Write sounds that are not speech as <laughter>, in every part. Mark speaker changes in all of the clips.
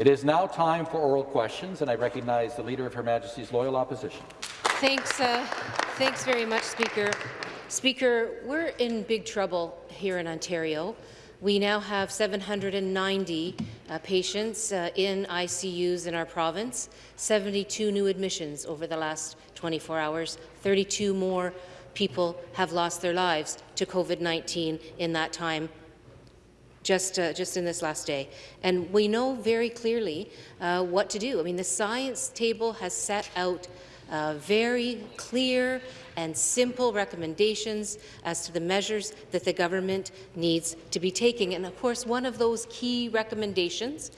Speaker 1: It is now time for oral questions, and I recognize the Leader of Her Majesty's Loyal Opposition.
Speaker 2: Thanks, uh, thanks very much, Speaker. Speaker, we're in big trouble here in Ontario. We now have 790 uh, patients uh, in ICUs in our province, 72 new admissions over the last 24 hours, 32 more people have lost their lives to COVID-19 in that time just, uh, just in this last day. And we know very clearly uh, what to do. I mean, the science table has set out uh, very clear and simple recommendations as to the measures that the government needs to be taking. And of course, one of those key recommendations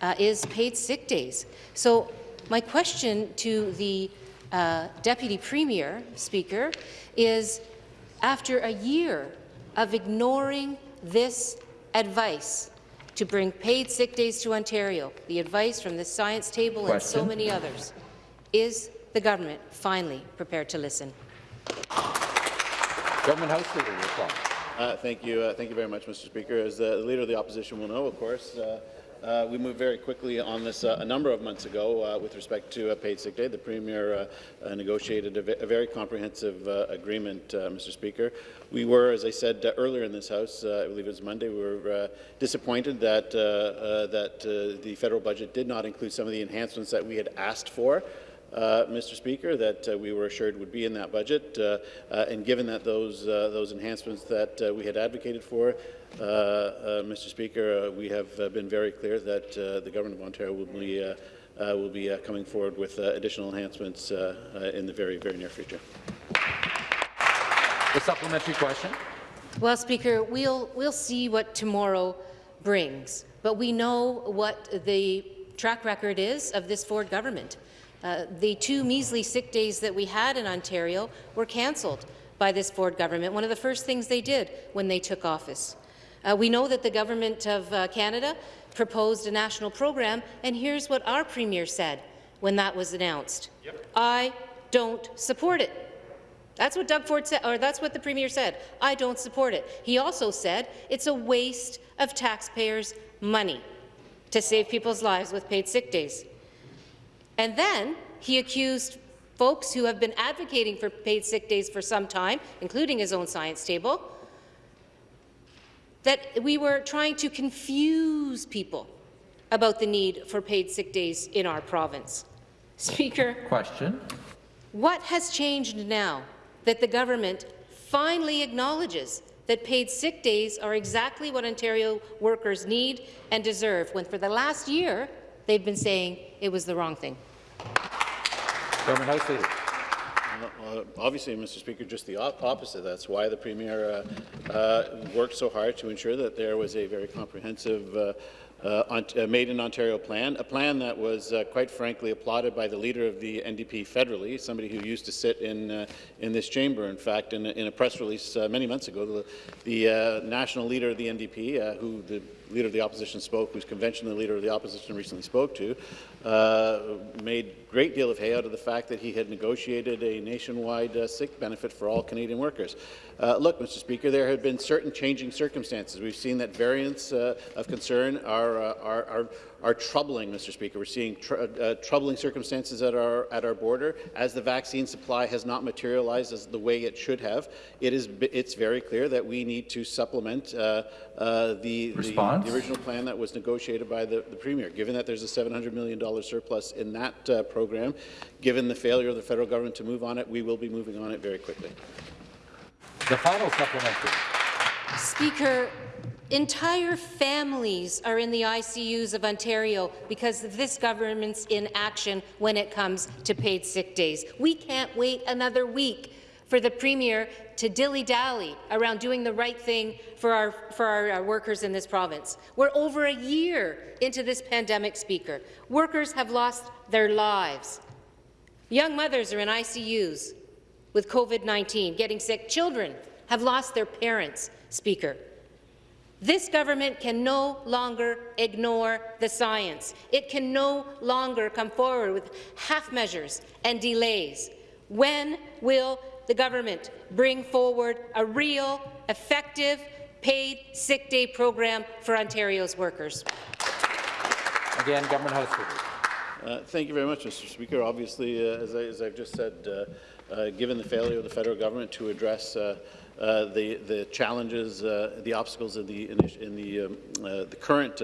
Speaker 2: uh, is paid sick days. So my question to the uh, Deputy Premier, Speaker, is after a year of ignoring this advice to bring paid sick days to Ontario, the advice from the Science Table Question. and so many others, is the government finally prepared to listen?
Speaker 1: Government House Leader, reply.
Speaker 3: Uh, thank you. Uh, thank you very much, Mr. Speaker. As the Leader of the Opposition will know, of course, uh, uh, we moved very quickly on this uh, a number of months ago uh, with respect to a paid sick day. The Premier uh, uh, negotiated a, a, very comprehensive uh, agreement, Mr. Speaker. We were, as I said earlier in this House, I believe it was Monday, we were disappointed that, that the federal budget did not include some of the enhancements that we had asked for. Uh, Mr. Speaker, that uh, we were assured would be in that budget. Uh, and given that those, those enhancements that we had advocated for, Uh, uh, Mr. Speaker, uh, we have been very clear that the Government of Ontario will be, will be coming forward with additional enhancements in the very, very near future.
Speaker 1: The supplementary question.
Speaker 2: Well, Speaker, we'll, we'll see what tomorrow brings, but we know what the track record is of this Ford government. Uh, the two measly sick days that we had in Ontario were cancelled by this Ford government, one of the first things they did when they took office. Uh, we know that the Government of uh, Canada proposed a national program, and here's what our Premier said when that was announced. Yep. I don't support it. That's what Doug Ford said, or that's what the Premier said. I don't support it. He also said it's a waste of taxpayers' money to save people's lives with paid sick days. And then he accused folks who have been advocating for paid sick days for some time, including his own science table, that we were trying to confuse people about the need for paid sick days in our province. Speaker.
Speaker 1: Question.
Speaker 2: What has changed now that the government finally acknowledges that paid sick days are exactly what Ontario workers need and deserve, when for the last year they've been saying it was the wrong thing.
Speaker 1: Government House Leader.
Speaker 3: Uh, obviously, Mr. Speaker, just the op opposite. That's why the Premier uh, uh, worked so hard to ensure that there was a very comprehensive uh, uh, uh, Made in Ontario plan, a plan that was quite frankly applauded by the leader of the NDP federally, somebody who used to sit in in this chamber. In fact, in, in a press release many months ago, the, the national leader of the NDP, who the leader of the opposition spoke, whose convention the leader of the opposition recently spoke to, uh, made great deal of hay out of the fact that he had negotiated a nationwide uh, sick benefit for all Canadian workers. Uh, look, Mr. Speaker, there have been certain changing circumstances. We've seen that variants of concern are are, uh, are, are, are troubling, Mr. Speaker. We're seeing tr uh, troubling circumstances at our, at our border. As the vaccine supply has not materialized as the way it should have, it is, it's very clear that we need to supplement uh, uh, the, the, the, original plan that was negotiated by the, the Premier. Given that there's a $700 million surplus in that uh, program, given the failure of the federal government to move on it, we will be moving on it very quickly.
Speaker 1: The final supplementary.
Speaker 2: Speaker, Entire families are in the ICUs of Ontario because of this government's inaction when it comes to paid sick days. We can't wait another week for the Premier to dilly-dally around doing the right thing for our, for our, our, workers in this province. We're over a year into this pandemic, Speaker. Workers have lost their lives. Young mothers are in ICUs with COVID-19, getting sick. Children have lost their parents, Speaker. This government can no longer ignore the science. It can no longer come forward with half measures and delays. When will the government bring forward a real, effective, paid sick day program for Ontario's workers?
Speaker 1: Again, Government House Speaker.
Speaker 3: Uh, Thank you very much, Mr. Speaker. Obviously, uh, as, I, as I've just said, uh, uh, given the failure of the federal government to address uh, uh, the, the challenges, uh, the obstacles in the, in the, um, uh, the current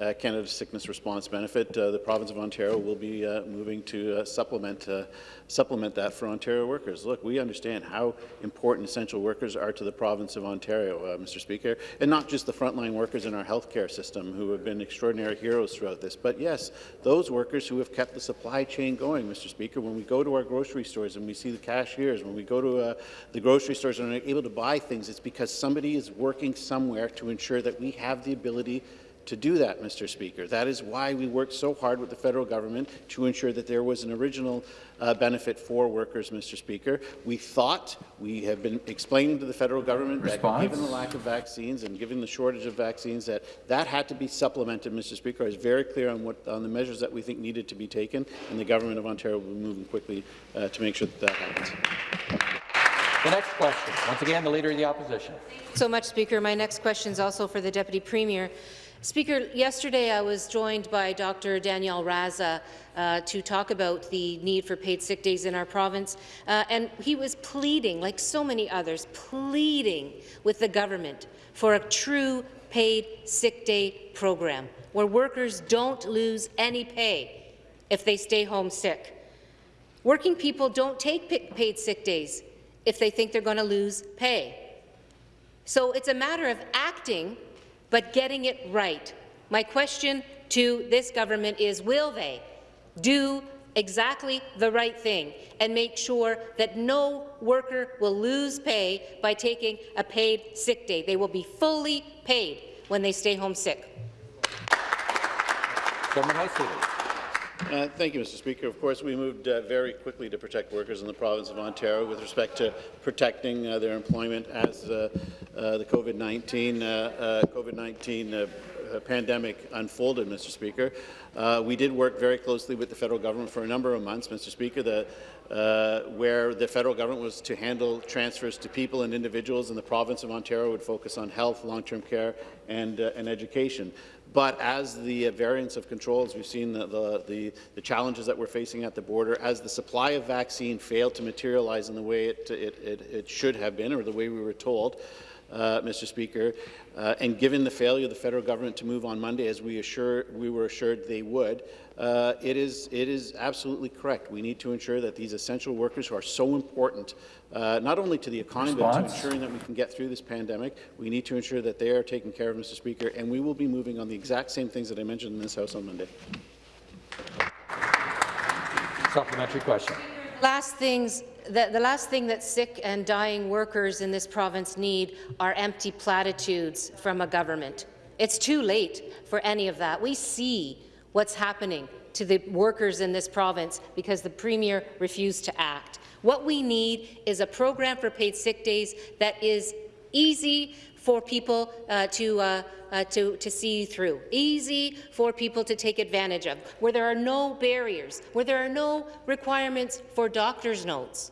Speaker 3: uh, Canada Sickness Response Benefit, uh, the province of Ontario will be uh, moving to uh, supplement, uh, supplement that for Ontario workers. Look, we understand how important essential workers are to the province of Ontario, uh, Mr. Speaker, and not just the frontline workers in our healthcare system who have been extraordinary heroes throughout this, but yes, those workers who have kept the supply chain going, Mr. Speaker. When we go to our grocery stores and we see the cashiers, when we go to the grocery stores and are able to buy things, it's because somebody is working somewhere to ensure that we have the ability to do that, Mr. Speaker. That is why we worked so hard with the federal government to ensure that there was an original uh, benefit for workers, Mr. Speaker. We thought, we have been explaining to the federal government
Speaker 1: Response?
Speaker 3: that given the lack of vaccines and given the shortage of vaccines, that that had to be supplemented, Mr. Speaker. I was very clear on, what, on the measures that we think needed to be taken, and the government of Ontario will be moving quickly uh, to make sure that that happens.
Speaker 1: The next question, once again, the Leader of the Opposition.
Speaker 2: so much, Speaker. My next question is also for the Deputy Premier. Speaker, yesterday I was joined by Dr. Danyaal Raza uh, to talk about the need for paid sick days in our province, uh, and he was pleading, like so many others, pleading with the government for a true paid sick day program where workers don't lose any pay if they stay home sick. Working people don't take paid sick days if they think they're going to lose pay. So it's a matter of acting, but getting it right. My question to this government is, will they do exactly the right thing and make sure that no worker will lose pay by taking a paid sick day? They will be fully paid when they stay home sick.
Speaker 1: Government.
Speaker 3: Uh, Thank you, Mr. Speaker. Of course, we moved uh, very quickly to protect workers in the province of Ontario with respect to protecting uh, their employment as uh, uh, the COVID-19 uh, uh, COVID-19 uh, uh, pandemic unfolded, Mr. Speaker. Uh, we did work very closely with the federal government for a number of months, Mr. Speaker, the, uh, where the federal government was to handle transfers to people and individuals, and the province of Ontario would focus on health, long-term care, and, uh, and education. But as the variants of controls, we've seen the, the, the, the challenges that we're facing at the border, as the supply of vaccine failed to materialize in the way it, it, it, it should have been, or the way we were told, uh, Mr. Speaker, uh, and given the failure of the federal government to move on Monday, as we, assure, we were assured they would, uh, it, is, it is absolutely correct. We need to ensure that these essential workers who are so important, uh, not only to the economy, but to ensuring that we can get through this pandemic, we need to ensure that they are taken care of, Mr. Speaker, and we will be moving on the exact same things that I mentioned in this House on Monday.
Speaker 1: Supplementary question.
Speaker 2: Last things, the, the last thing that sick and dying workers in this province need are empty platitudes from a government. It's too late for any of that. We see what's happening to the workers in this province because the Premier refused to act. What we need is a program for paid sick days that is easy for people uh, to, uh, uh, to, to see through, easy for people to take advantage of, where there are no barriers, where there are no requirements for doctor's notes,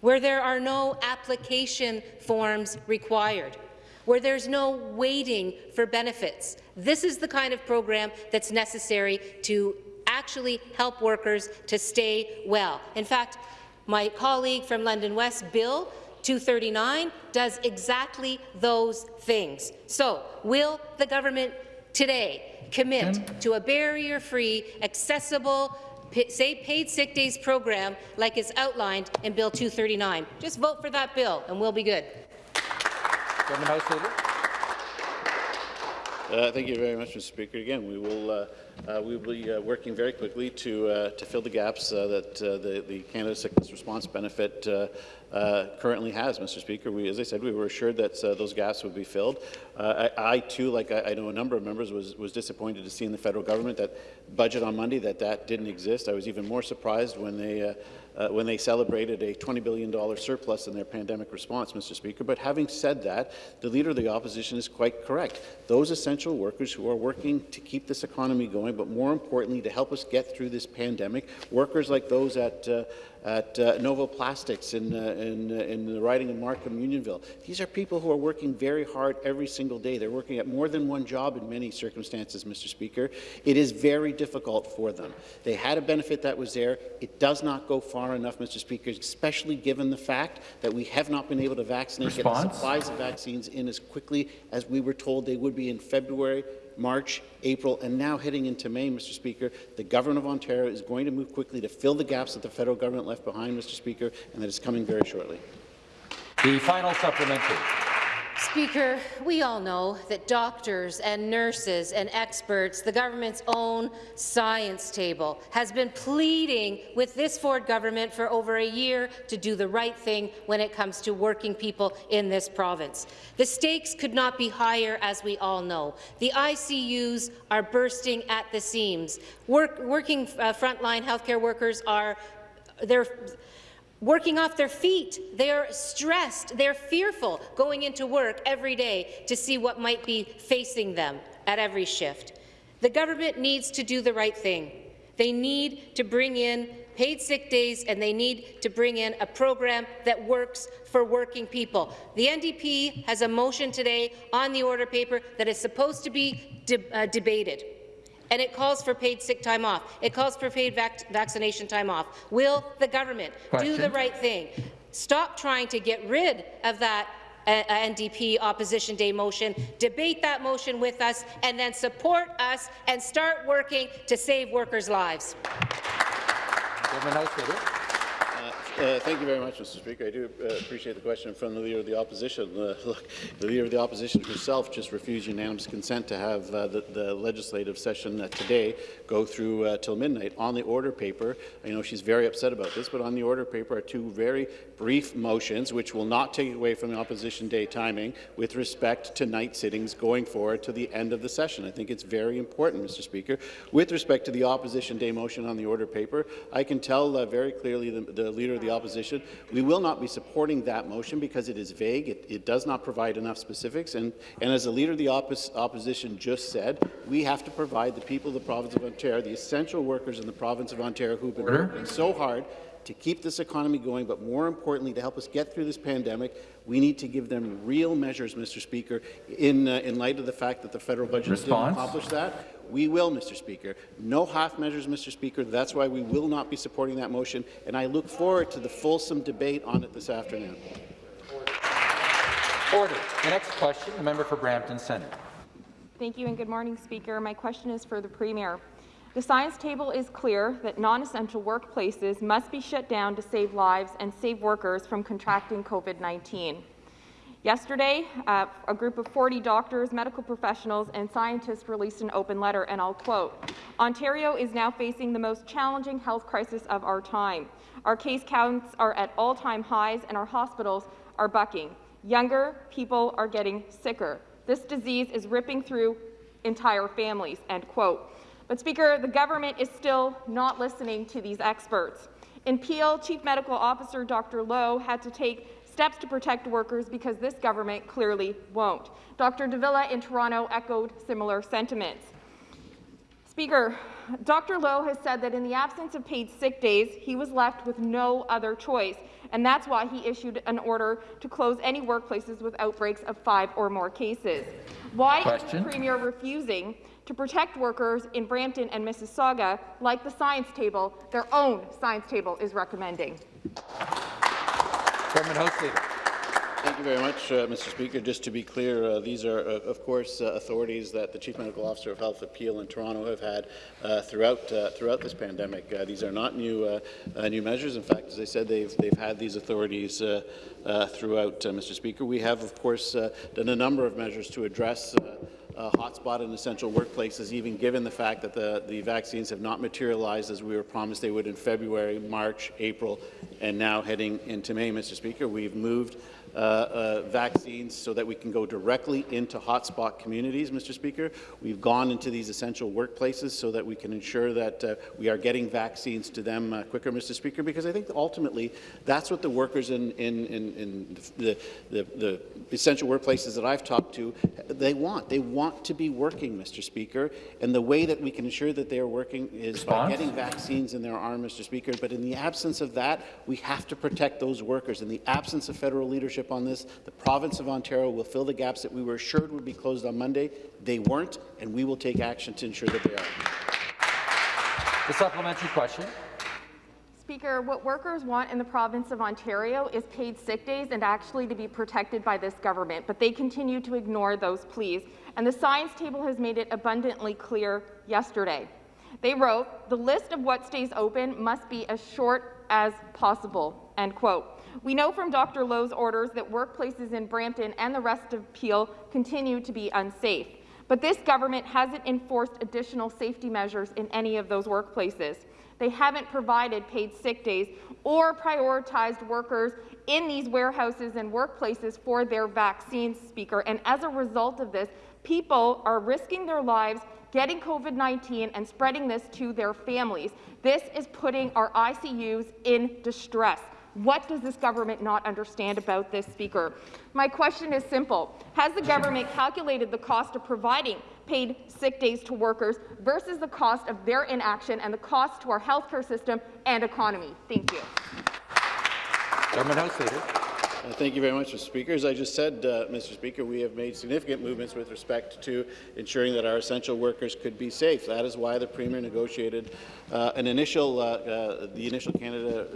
Speaker 2: where there are no application forms required, where there's no waiting for benefits. This is the kind of program that's necessary to actually help workers to stay well. In fact, my colleague from London West, Bill, 239 does exactly those things. So, will the government today commit to a barrier-free, accessible, say paid sick days program like is outlined in Bill 239? Just vote for that bill and we'll be good.
Speaker 1: Government House Leader.
Speaker 3: Uh, Thank you very much, Mr. Speaker. Again, we will, uh, uh, we will be uh, working very quickly to, uh, to fill the gaps uh, that uh, the, the Canada Sickness Response Benefit uh, currently has, Mr. Speaker. We, as I said, we were assured that those gaps would be filled. I, I, too, like I, I know a number of members, was, was disappointed to see in the federal government that budget on Monday that that didn't exist. I was even more surprised when they uh, when they celebrated a $20 billion surplus in their pandemic response, Mr. Speaker. But having said that, the Leader of the Opposition is quite correct. Those essential workers who are working to keep this economy going, but more importantly, to help us get through this pandemic, workers like those at, uh, at uh, Novo Plastics in, uh, in, uh, in the riding of Markham, Unionville. These are people who are working very hard every single day. They're working at more than one job in many circumstances, Mr. Speaker. It is very difficult for them. They had a benefit that was there. It does not go far enough, Mr. Speaker, especially given the fact that we have not been able to vaccinate, get the supplies of vaccines in as quickly as we were told they would be in February, March, April, and now heading into May, Mr. Speaker. The Government of Ontario is going to move quickly to fill the gaps that the federal government left behind, Mr. Speaker, and that is coming very shortly.
Speaker 1: The final supplementary.
Speaker 2: Speaker, we all know that doctors and nurses and experts, the government's own science table, has been pleading with this Ford government for over a year to do the right thing when it comes to working people in this province. The stakes could not be higher, as we all know. The ICUs are bursting at the seams. Work, working uh, frontline healthcare workers are they're working off their feet. They're stressed. They're fearful going into work every day to see what might be facing them at every shift. The government needs to do the right thing. They need to bring in paid sick days, and they need to bring in a program that works for working people. The NDP has a motion today on the order paper that is supposed to be de uh, debated and it calls for paid sick time off. It calls for paid vac vaccination time off. Will the government
Speaker 1: Question.
Speaker 2: do the right thing? Stop trying to get rid of that uh, NDP Opposition Day motion, debate that motion with us, and then support us and start working to save workers' lives.
Speaker 3: Uh, thank you very much, Mr. Speaker. I do uh, appreciate the question from the Leader of the Opposition. Uh, <laughs> look, the Leader of the Opposition herself just refused unanimous consent to have uh, the, the, legislative session uh, today go through uh, till midnight. On the order paper, I know she's very upset about this, but on the order paper are two very brief motions which will not take away from the Opposition Day timing with respect to night sittings going forward to the end of the session. I think it's very important, Mr. Speaker. With respect to the Opposition Day motion on the order paper, I can tell very clearly the, the Leader of the Opposition, we will not be supporting that motion because it is vague. It, it does not provide enough specifics. And, and as the Leader of the oppos Opposition just said, we have to provide the people of the province of Ontario, the essential workers in the province of Ontario who've been
Speaker 1: Order.
Speaker 3: working so hard to keep this economy going, but more importantly, to help us get through this pandemic, we need to give them real measures, Mr. Speaker, in, uh, in light of the fact that the federal budget
Speaker 1: Response.
Speaker 3: didn't accomplish that. We will, Mr. Speaker. No half measures, Mr. Speaker. That's why we will not be supporting that motion, and I look forward to the fulsome debate on it this afternoon.
Speaker 1: Order. The next question, the member for Brampton Centre.
Speaker 4: Thank you and good morning, Speaker. My question is for the Premier. The science table is clear that non-essential workplaces must be shut down to save lives and save workers from contracting COVID-19. Yesterday, uh, a group of 40 doctors, medical professionals, and scientists released an open letter, and I'll quote, Ontario is now facing the most challenging health crisis of our time. Our case counts are at all-time highs, and our hospitals are bucking. Younger people are getting sicker. This disease is ripping through entire families, end quote. But Speaker, the government is still not listening to these experts. In Peel, Chief Medical Officer Dr. Loh had to take steps to protect workers because this government clearly won't. Dr. de Villa in Toronto echoed similar sentiments. Speaker, Dr. Loh has said that in the absence of paid sick days, he was left with no other choice, and that's why he issued an order to close any workplaces with outbreaks of five or more cases. Why
Speaker 1: Question.
Speaker 4: is the Premier refusing to protect workers in Brampton and Mississauga like the science table, their own science table, is recommending?
Speaker 1: Government House Leader.
Speaker 3: Thank you very much, uh, Mr. Speaker. Just to be clear, uh, these are, uh, of course, uh, authorities that the Chief Medical Officer of Health Appeal in Toronto have had uh, throughout uh, throughout this pandemic. these are not new new measures. In fact, as I said, they've they've had these authorities throughout, Mr. Speaker. We have, of course, done a number of measures to address. Uh, hotspot in essential workplaces, even given the fact that the, the vaccines have not materialized as we were promised they would in February, March, April, and now heading into May, Mr. Speaker. We've moved vaccines so that we can go directly into hotspot communities, Mr. Speaker. We've gone into these essential workplaces so that we can ensure that uh, we are getting vaccines to them uh, quicker, Mr. Speaker, because I think ultimately that's what the workers in, in, in, in the, the, the essential workplaces that I've talked to, they want. They want to be working, Mr. Speaker, and the way that we can ensure that they are working is by getting vaccines in their arm, Mr. Speaker. But in the absence of that, we have to protect those workers. In the absence of federal leadership on this, the province of Ontario will fill the gaps that we were assured would be closed on Monday. They weren't, and we will take action to ensure that they are.
Speaker 1: The supplementary question.
Speaker 4: Speaker, what workers want in the province of Ontario is paid sick days and actually to be protected by this government, but they continue to ignore those pleas. And the science table has made it abundantly clear yesterday. They wrote, the list of what stays open must be as short as possible, end quote. We know from Dr. Loh's orders that workplaces in Brampton and the rest of Peel continue to be unsafe. But this government hasn't enforced additional safety measures in any of those workplaces. They haven't provided paid sick days or prioritized workers in these warehouses and workplaces for their vaccine Speaker. And as a result of this, people are risking their lives getting COVID-19 and spreading this to their families. This is putting our ICUs in distress. What does this government not understand about this, Speaker? My question is simple. Has the government calculated the cost of providing paid sick days to workers versus the cost of their inaction and the cost to our healthcare system and economy? Thank you.
Speaker 1: Government House Leader.
Speaker 3: Uh, Thank you very much, Mr. Speaker. As I just said, uh, Mr. Speaker, we have made significant movements with respect to ensuring that our essential workers could be safe. That is why the Premier negotiated uh, an initial, uh, uh, the initial Canada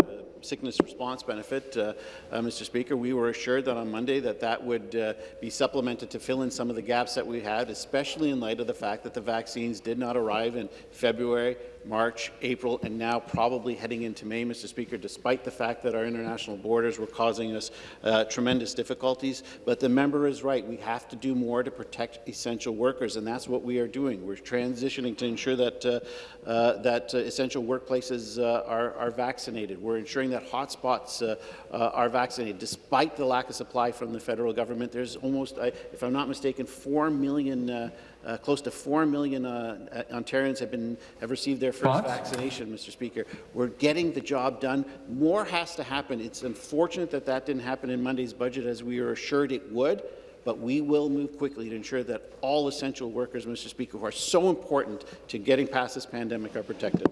Speaker 3: sickness response benefit, uh, uh, Mr. Speaker. We were assured that on Monday that that would uh, be supplemented to fill in some of the gaps that we had, especially in light of the fact that the vaccines did not arrive in February, March, April, and now probably heading into May, Mr. Speaker, despite the fact that our international borders were causing us uh, tremendous difficulties. But the member is right. We have to do more to protect essential workers, and that's what we are doing. We're transitioning to ensure that, uh, uh, that uh, essential workplaces uh, are, are vaccinated. We're ensuring that hotspots uh, are vaccinated. Despite the lack of supply from the federal government, there's almost, if I'm not mistaken, 4 million uh, close to 4 million uh, uh, Ontarians have been have received their first
Speaker 1: Thoughts?
Speaker 3: vaccination, Mr. Speaker. We're getting the job done. More has to happen. It's unfortunate that that didn't happen in Monday's budget as we were assured it would, but we will move quickly to ensure that all essential workers, Mr. Speaker, who are so important to getting past this pandemic are protected.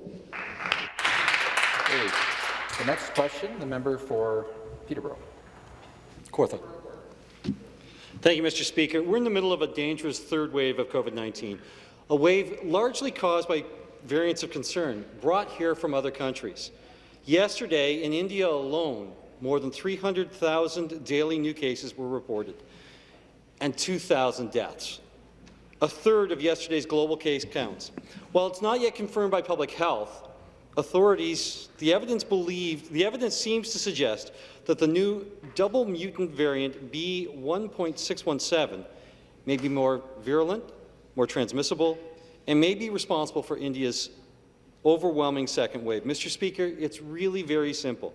Speaker 1: The next question, the member for Peterborough.
Speaker 5: Kawartha. Thank you, Mr. Speaker. We're in the middle of a dangerous third wave of COVID-19, a wave largely caused by variants of concern brought here from other countries. Yesterday, in India alone, more than 300,000 daily new cases were reported and 2,000 deaths, a third of yesterday's global case counts. While it's not yet confirmed by public health, authorities, the evidence believed, the evidence seems to suggest that the new double mutant variant B1.617 may be more virulent, more transmissible, and may be responsible for India's overwhelming second wave. Mr. Speaker, it's really very simple.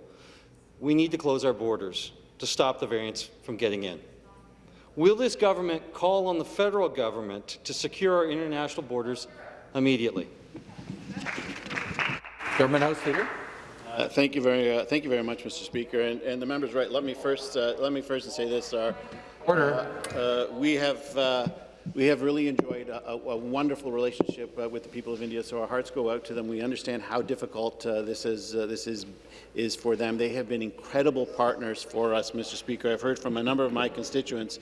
Speaker 5: We need to close our borders to stop the variants from getting in. Will this government call on the federal government to secure our international borders immediately?
Speaker 1: Government House Leader.
Speaker 3: Uh, thank you very, uh, thank you very much, Mr. Speaker. And, and the member's right. Let me first, uh, let me first say this: our,
Speaker 1: Order.
Speaker 3: Uh, we have uh, we have really enjoyed a, a wonderful relationship uh, with the people of India, so our hearts go out to them. We understand how difficult uh, this is uh, this is is for them. They have been incredible partners for us, Mr. Speaker. I've heard from a number of my constituents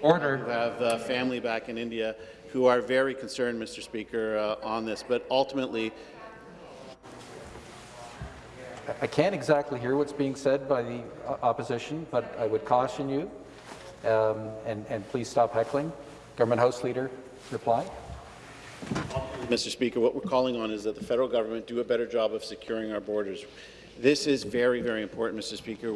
Speaker 1: Order.
Speaker 3: who have uh, family back in India who are very concerned, Mr. Speaker, uh, on this. But ultimately,
Speaker 1: I can't exactly hear what's being said by the opposition, but I would caution you, um, and, and please stop heckling. Government House Leader, reply.
Speaker 3: Mr. Speaker, what we're calling on is that the federal government do a better job of securing our borders. This is very, very important, Mr. Speaker.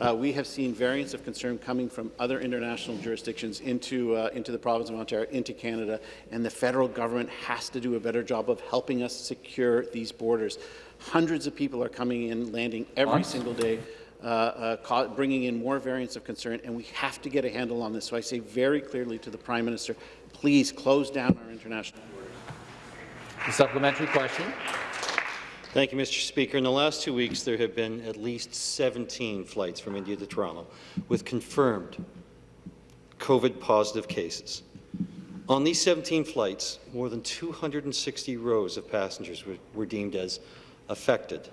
Speaker 3: Uh, we have seen variants of concern coming from other international jurisdictions into, uh, into the province of Ontario, into Canada, and the federal government has to do a better job of helping us secure these borders. Hundreds of people are coming in, landing every
Speaker 1: Months?
Speaker 3: single day. uh, uh, bringing in more variants of concern, and we have to get a handle on this. So I say very clearly to the Prime Minister, please close down our international
Speaker 1: The supplementary question.
Speaker 5: Thank you, Mr. Speaker. In the last two weeks, there have been at least 17 flights from India to Toronto with confirmed COVID-positive cases. On these 17 flights, more than 260 rows of passengers were, were deemed as affected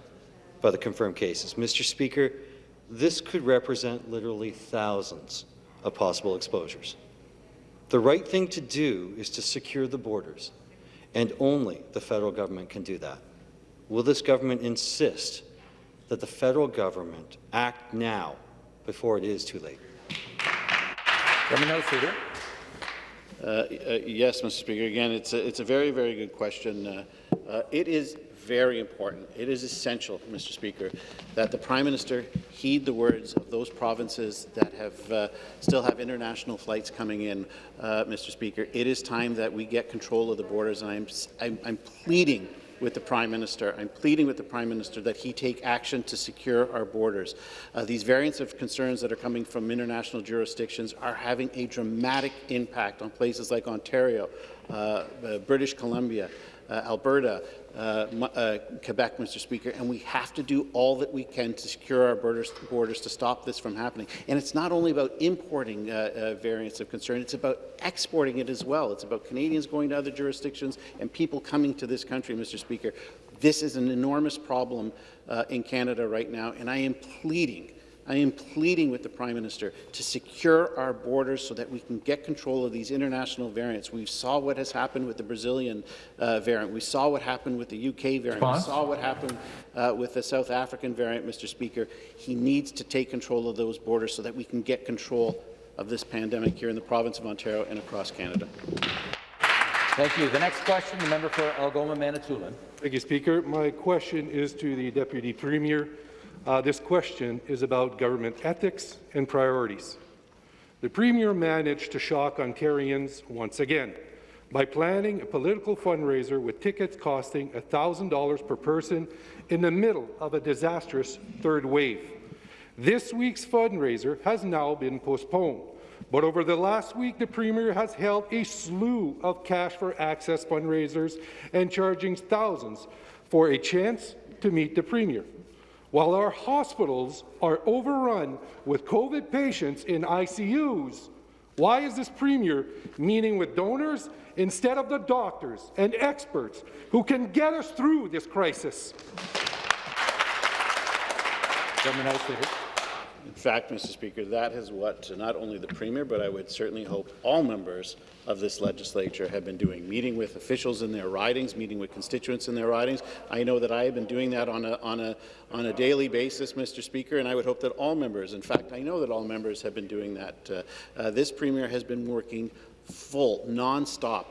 Speaker 5: by the confirmed cases. Mr. Speaker, this could represent literally thousands of possible exposures. The right thing to do is to secure the borders, and only the federal government can do that. Will this government insist that the federal government act now before it is too late?
Speaker 1: Government House Leader.
Speaker 3: Uh, uh, Yes, Mr. Speaker. Again, it's a, it's a very, very good question. Uh, uh, It is very important. It is essential, Mr. Speaker, that the Prime Minister heed the words of those provinces that have uh, still have international flights coming in, uh, Mr. Speaker. It is time that we get control of the borders, and I'm, I'm, I'm pleading with the Prime Minister. I'm pleading with the Prime Minister that he take action to secure our borders. Uh, these variants of concerns that are coming from international jurisdictions are having a dramatic impact on places like Ontario, uh, uh, British Columbia, uh, Alberta, Quebec, Mr. Speaker, and we have to do all that we can to secure our borders, borders to stop this from happening. And it's not only about importing uh, uh, variants of concern, it's about exporting it as well. It's about Canadians going to other jurisdictions and people coming to this country, Mr. Speaker. This is an enormous problem uh, in Canada right now, and I am pleading I am pleading with the Prime Minister to secure our borders so that we can get control of these international variants. We saw what has happened with the Brazilian uh, variant. We saw what happened with the UK variant.
Speaker 1: Response?
Speaker 3: We saw what happened uh, with the South African variant, Mr. Speaker. He needs to take control of those borders so that we can get control of this pandemic here in the province of Ontario and across Canada.
Speaker 1: Thank you. The next question, the member for Algoma, Manitoulin.
Speaker 6: Thank you, Speaker. My question is to the Deputy Premier. Uh, this question is about government ethics and priorities. The Premier managed to shock Ontarians once again by planning a political fundraiser with tickets costing $1,000 per person in the middle of a disastrous third wave. This week's fundraiser has now been postponed, but over the last week, the Premier has held a slew of cash for access fundraisers and charging thousands for a chance to meet the Premier. While our hospitals are overrun with COVID patients in ICUs, why is this Premier meeting with donors instead of the doctors and experts who can get us through this crisis?
Speaker 3: In fact, Mr. Speaker, that is what not only the Premier, but I would certainly hope all members of this legislature have been doing, meeting with officials in their ridings, meeting with constituents in their ridings. I know that I have been doing that on a, on a, on a daily basis, Mr. Speaker, and I would hope that all members, in fact, I know that all members have been doing that. Uh, uh, this Premier has been working full, nonstop,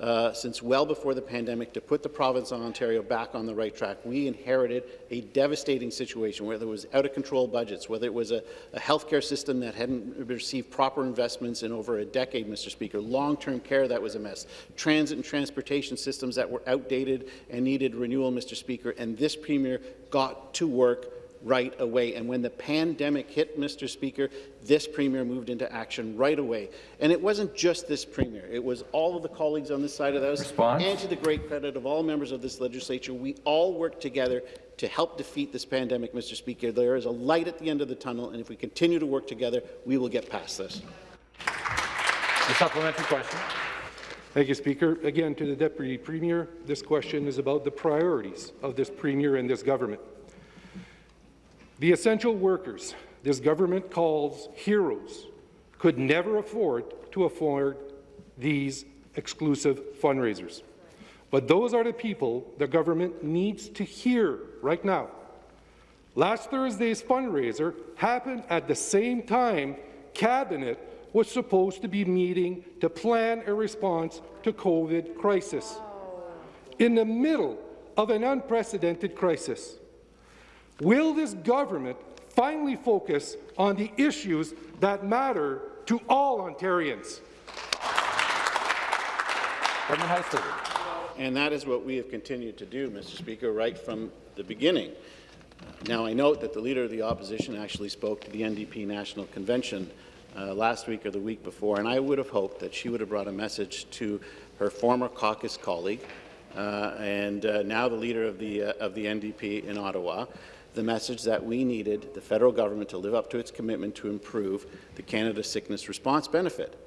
Speaker 3: uh, since well before the pandemic to put the province of Ontario back on the right track. We inherited a devastating situation, whether it was out-of-control budgets, whether it was a, a healthcare system that hadn't received proper investments in over a decade, Mr. Speaker, long-term care that was a mess, transit and transportation systems that were outdated and needed renewal, Mr. Speaker, and this Premier got to work right away. And when the pandemic hit, Mr. Speaker, this Premier moved into action right away. And it wasn't just this Premier. It was all of the colleagues on this side of the House.
Speaker 1: Response?
Speaker 3: And to the great credit of all members of this legislature, we all worked together to help defeat this pandemic, Mr. Speaker. There is a light at the end of the tunnel, and if we continue to work together, we will get past this.
Speaker 1: The supplementary question.
Speaker 6: Thank you, Speaker. Again, to the Deputy Premier, this question is about the priorities of this Premier and this government. The essential workers this government calls heroes could never afford to afford these exclusive fundraisers. But those are the people the government needs to hear right now. Last Thursday's fundraiser happened at the same time Cabinet was supposed to be meeting to plan a response to COVID crisis. In the middle of an unprecedented crisis, will this government finally focus on the issues that matter to all Ontarians?
Speaker 1: Government House Leader.
Speaker 3: And that is what we have continued to do, Mr. Speaker, right from the beginning. Now, I note that the Leader of the Opposition actually spoke to the NDP National Convention uh, last week or the week before, and I would have hoped that she would have brought a message to her former caucus colleague uh, and uh, now the Leader of the, uh, of the NDP in Ottawa, the message that we needed the federal government to live up to its commitment to improve the Canada Sickness Response Benefit.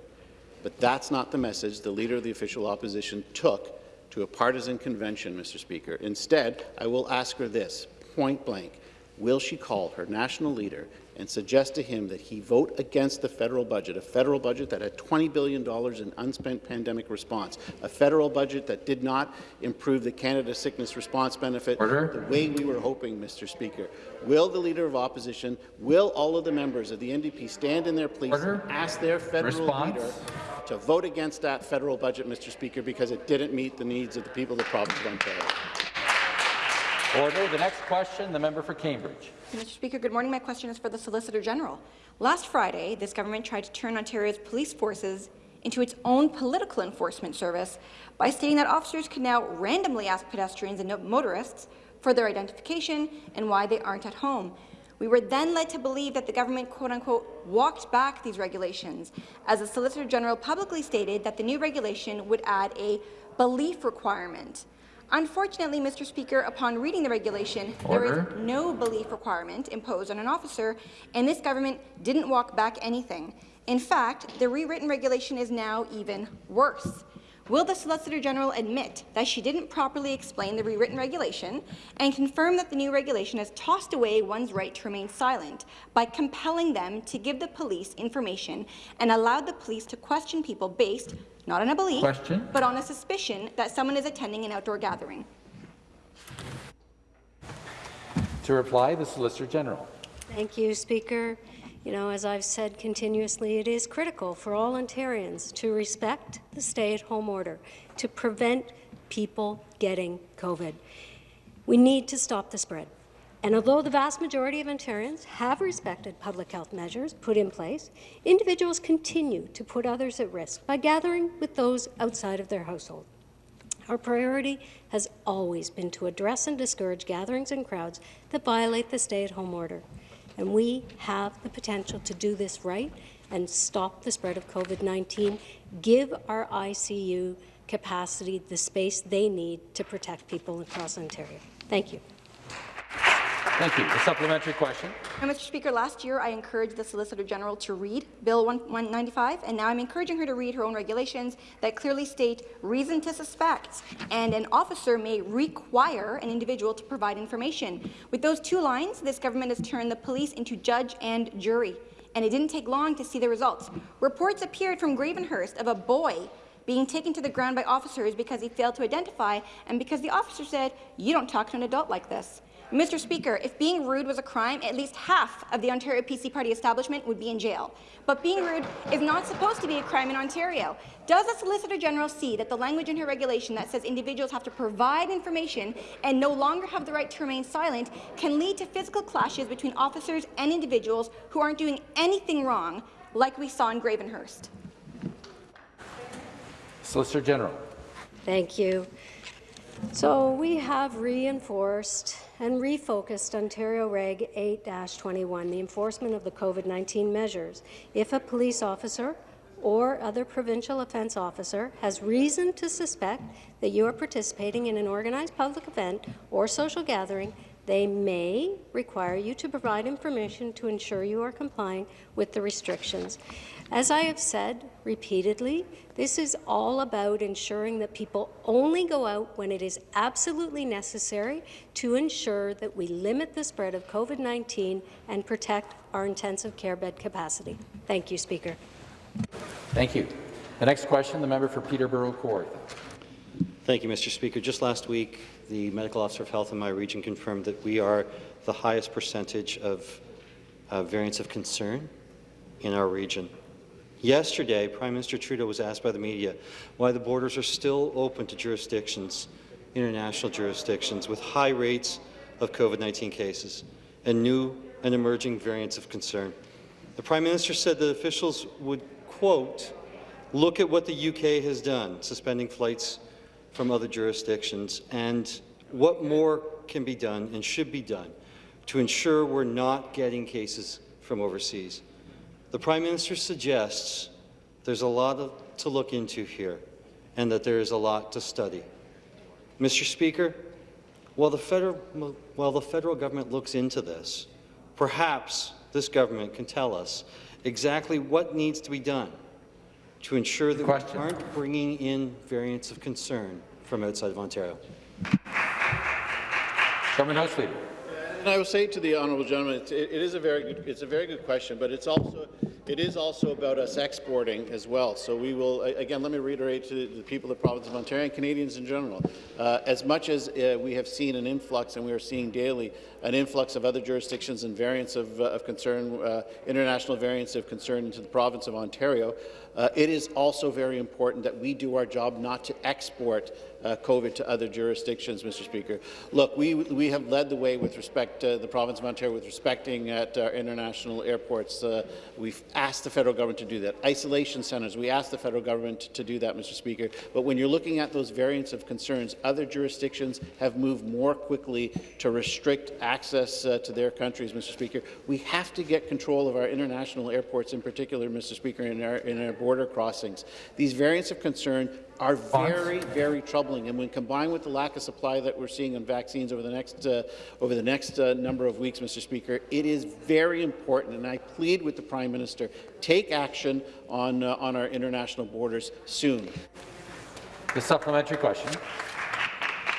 Speaker 3: But that's not the message the Leader of the official opposition took to a partisan convention, Mr. Speaker. Instead, I will ask her this, point blank. Will she call her national leader and suggest to him that he vote against the federal budget, a federal budget that had $20 billion in unspent pandemic response, a federal budget that did not improve the Canada Sickness Response Benefit
Speaker 1: Order.
Speaker 3: the way we were hoping, Mr. Speaker. Will the Leader of Opposition, will all of the members of the NDP stand in their place
Speaker 1: Order.
Speaker 3: and ask their federal
Speaker 1: Response.
Speaker 3: leader to vote against that federal budget, Mr. Speaker, because it didn't meet the needs of the people of the province of Ontario?
Speaker 1: Order. The next question, the member for Cambridge.
Speaker 7: Mr. Speaker, good morning. My question is for the Solicitor General. Last Friday, this government tried to turn Ontario's police forces into its own political enforcement service by stating that officers can now randomly ask pedestrians and motorists for their identification and why they aren't at home. We were then led to believe that the government, quote-unquote, walked back these regulations, as the Solicitor General publicly stated that the new regulation would add a belief requirement. Unfortunately, Mr. Speaker, upon reading the regulation, there
Speaker 1: Order.
Speaker 7: is no belief requirement imposed on an officer, and this government didn't walk back anything. In fact, the rewritten regulation is now even worse. Will the Solicitor General admit that she didn't properly explain the rewritten regulation and confirm that the new regulation has tossed away one's right to remain silent by compelling them to give the police information and allowed the police to question people based not on a belief,
Speaker 1: Question.
Speaker 7: but on a suspicion that someone is attending an outdoor gathering?
Speaker 1: To reply, the Solicitor General.
Speaker 8: Thank you, Speaker. You know, as I've said continuously, it is critical for all Ontarians to respect the stay-at-home order to prevent people getting COVID. We need to stop the spread. And although the vast majority of Ontarians have respected public health measures put in place, individuals continue to put others at risk by gathering with those outside of their household. Our priority has always been to address and discourage gatherings and crowds that violate the stay-at-home order. And we have the potential to do this right and stop the spread of COVID-19, give our ICU capacity the space they need to protect people across Ontario. Thank you.
Speaker 1: Thank you. A supplementary question.
Speaker 7: Mr. Speaker, last year I encouraged the Solicitor General to read Bill 195, and now I'm encouraging her to read her own regulations that clearly state reason to suspect, and an officer may require an individual to provide information. With those two lines, this government has turned the police into judge and jury, and it didn't take long to see the results. Reports appeared from Gravenhurst of a boy being taken to the ground by officers because he failed to identify and because the officer said, you don't talk to an adult like this. Mr. Speaker, if being rude was a crime, at least half of the Ontario PC Party establishment would be in jail. But being rude is not supposed to be a crime in Ontario. Does the Solicitor General see that the language in her regulation that says individuals have to provide information and no longer have the right to remain silent can lead to physical clashes between officers and individuals who aren't doing anything wrong, like we saw in Gravenhurst?
Speaker 1: Solicitor General.
Speaker 8: Thank you. So we have reinforced and refocused Ontario Reg 8-21, the enforcement of the COVID-19 measures. If a police officer or other provincial offence officer has reason to suspect that you are participating in an organized public event or social gathering, they may require you to provide information to ensure you are complying with the restrictions. As I have said repeatedly, this is all about ensuring that people only go out when it is absolutely necessary to ensure that we limit the spread of COVID-19 and protect our intensive care bed capacity. Thank you, Speaker.
Speaker 1: Thank you. The next question, the member for Peterborough Kawartha.
Speaker 5: Thank you, Mr. Speaker. Just last week, the medical officer of health in my region confirmed that we are the highest percentage of uh, variants of concern in our region. Yesterday, Prime Minister Trudeau was asked by the media why the borders are still open to jurisdictions, international jurisdictions, with high rates of COVID-19 cases and new and emerging variants of concern. The Prime Minister said that officials would, quote, look at what the UK has done, suspending flights from other jurisdictions, and what more can be done and should be done to ensure we're not getting cases from overseas. The Prime Minister suggests there's a lot of, to look into here and that there is a lot to study. Mr. Speaker, while the, federal, while the federal government looks into this, perhaps this government can tell us exactly what needs to be done to ensure that
Speaker 1: Question.
Speaker 5: we aren't bringing in variants of concern from outside of Ontario.
Speaker 1: Government House Leader.
Speaker 3: And I will say to the honourable gentleman, it, it is a very good, it's a very good question, but it's also, it is also about us exporting as well. So we will, again, let me reiterate to the people of the province of Ontario and Canadians in general, uh, as much as uh, we have seen an influx, and we are seeing daily an influx of other jurisdictions and variants of, uh, of concern, uh, international variants of concern into the province of Ontario, uh, it is also very important that we do our job not to export uh, COVID to other jurisdictions, Mr. Speaker. Look, we, we have led the way with respect to the province of Ontario with respecting at our international airports. Uh, we've asked the federal government to do that. Isolation centres, we asked the federal government to do that, Mr. Speaker. But when you're looking at those variants of concerns, other jurisdictions have moved more quickly to restrict access uh, to their countries, Mr. Speaker. We have to get control of our international airports in particular, Mr. Speaker, in our, in our border crossings. These variants of concern are very, very troubling. And when combined with the lack of supply that we're seeing on vaccines over the next uh, over the next uh, number of weeks, Mr. Speaker, it is very important. And I plead with the Prime Minister: take action on uh, on our international borders soon.
Speaker 1: The supplementary question.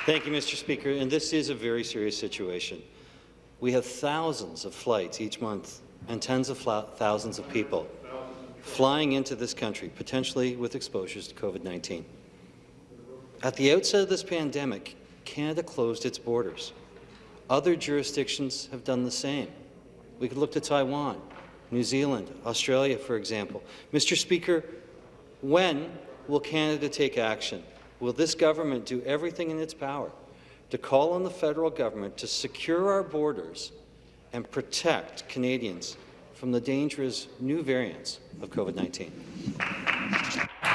Speaker 5: Thank you, Mr. Speaker. And this is a very serious situation. We have thousands of flights each month and tens of thousands of people flying into this country, potentially with exposures to COVID-19. At the outset of this pandemic, Canada closed its borders. Other jurisdictions have done the same. We could look to Taiwan, New Zealand, Australia, for example. Mr. Speaker, when will Canada take action? Will this government do everything in its power to call on the federal government to secure our borders and protect Canadians from the dangerous new variants of COVID-19?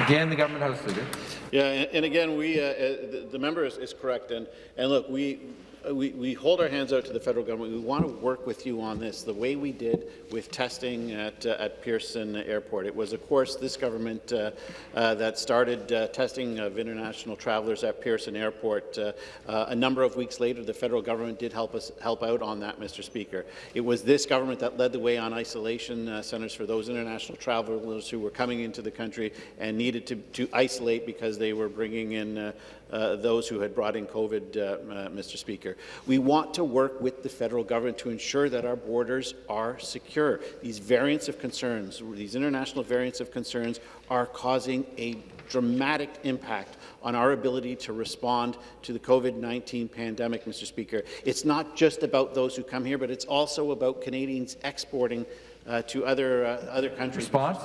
Speaker 1: Again, the Government House Leader.
Speaker 3: Yeah, and, and again, we uh, uh, the, the member is, is correct, and and look, we we, we hold our hands out to the federal government. We want to work with you on this, the way we did with testing at, uh, at Pearson Airport. It was, of course, this government uh, uh, that started uh, testing of international travelers at Pearson Airport. Uh, a number of weeks later, the federal government did help us help out on that, Mr. Speaker. It was this government that led the way on isolation centres for those international travelers who were coming into the country and needed to, to isolate because they were bringing in uh, those who had brought in COVID, uh, uh, Mr. Speaker. We want to work with the federal government to ensure that our borders are secure. These variants of concerns, these international variants of concerns, are causing a dramatic impact on our ability to respond to the COVID-19 pandemic, Mr. Speaker. It's not just about those who come here, but it's also about Canadians exporting to other, uh, other countries.
Speaker 1: Response?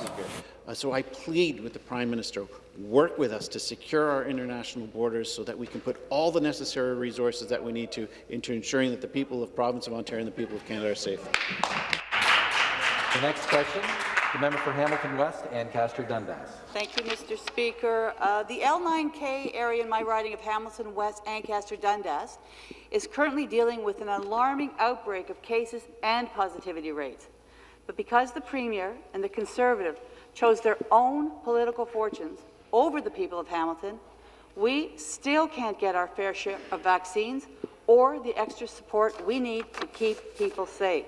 Speaker 3: Uh, so I plead with the Prime Minister, work with us to secure our international borders so that we can put all the necessary resources that we need to into ensuring that the people of the province of Ontario and the people of Canada are safe.
Speaker 1: The next question, the member for Hamilton West, Ancaster Dundas.
Speaker 9: Thank you, Mr. Speaker. Uh, the L9K area in my riding of Hamilton West, Ancaster Dundas, is currently dealing with an alarming outbreak of cases and positivity rates. But because the Premier and the Conservative chose their own political fortunes over the people of Hamilton, we still can't get our fair share of vaccines or the extra support we need to keep people safe.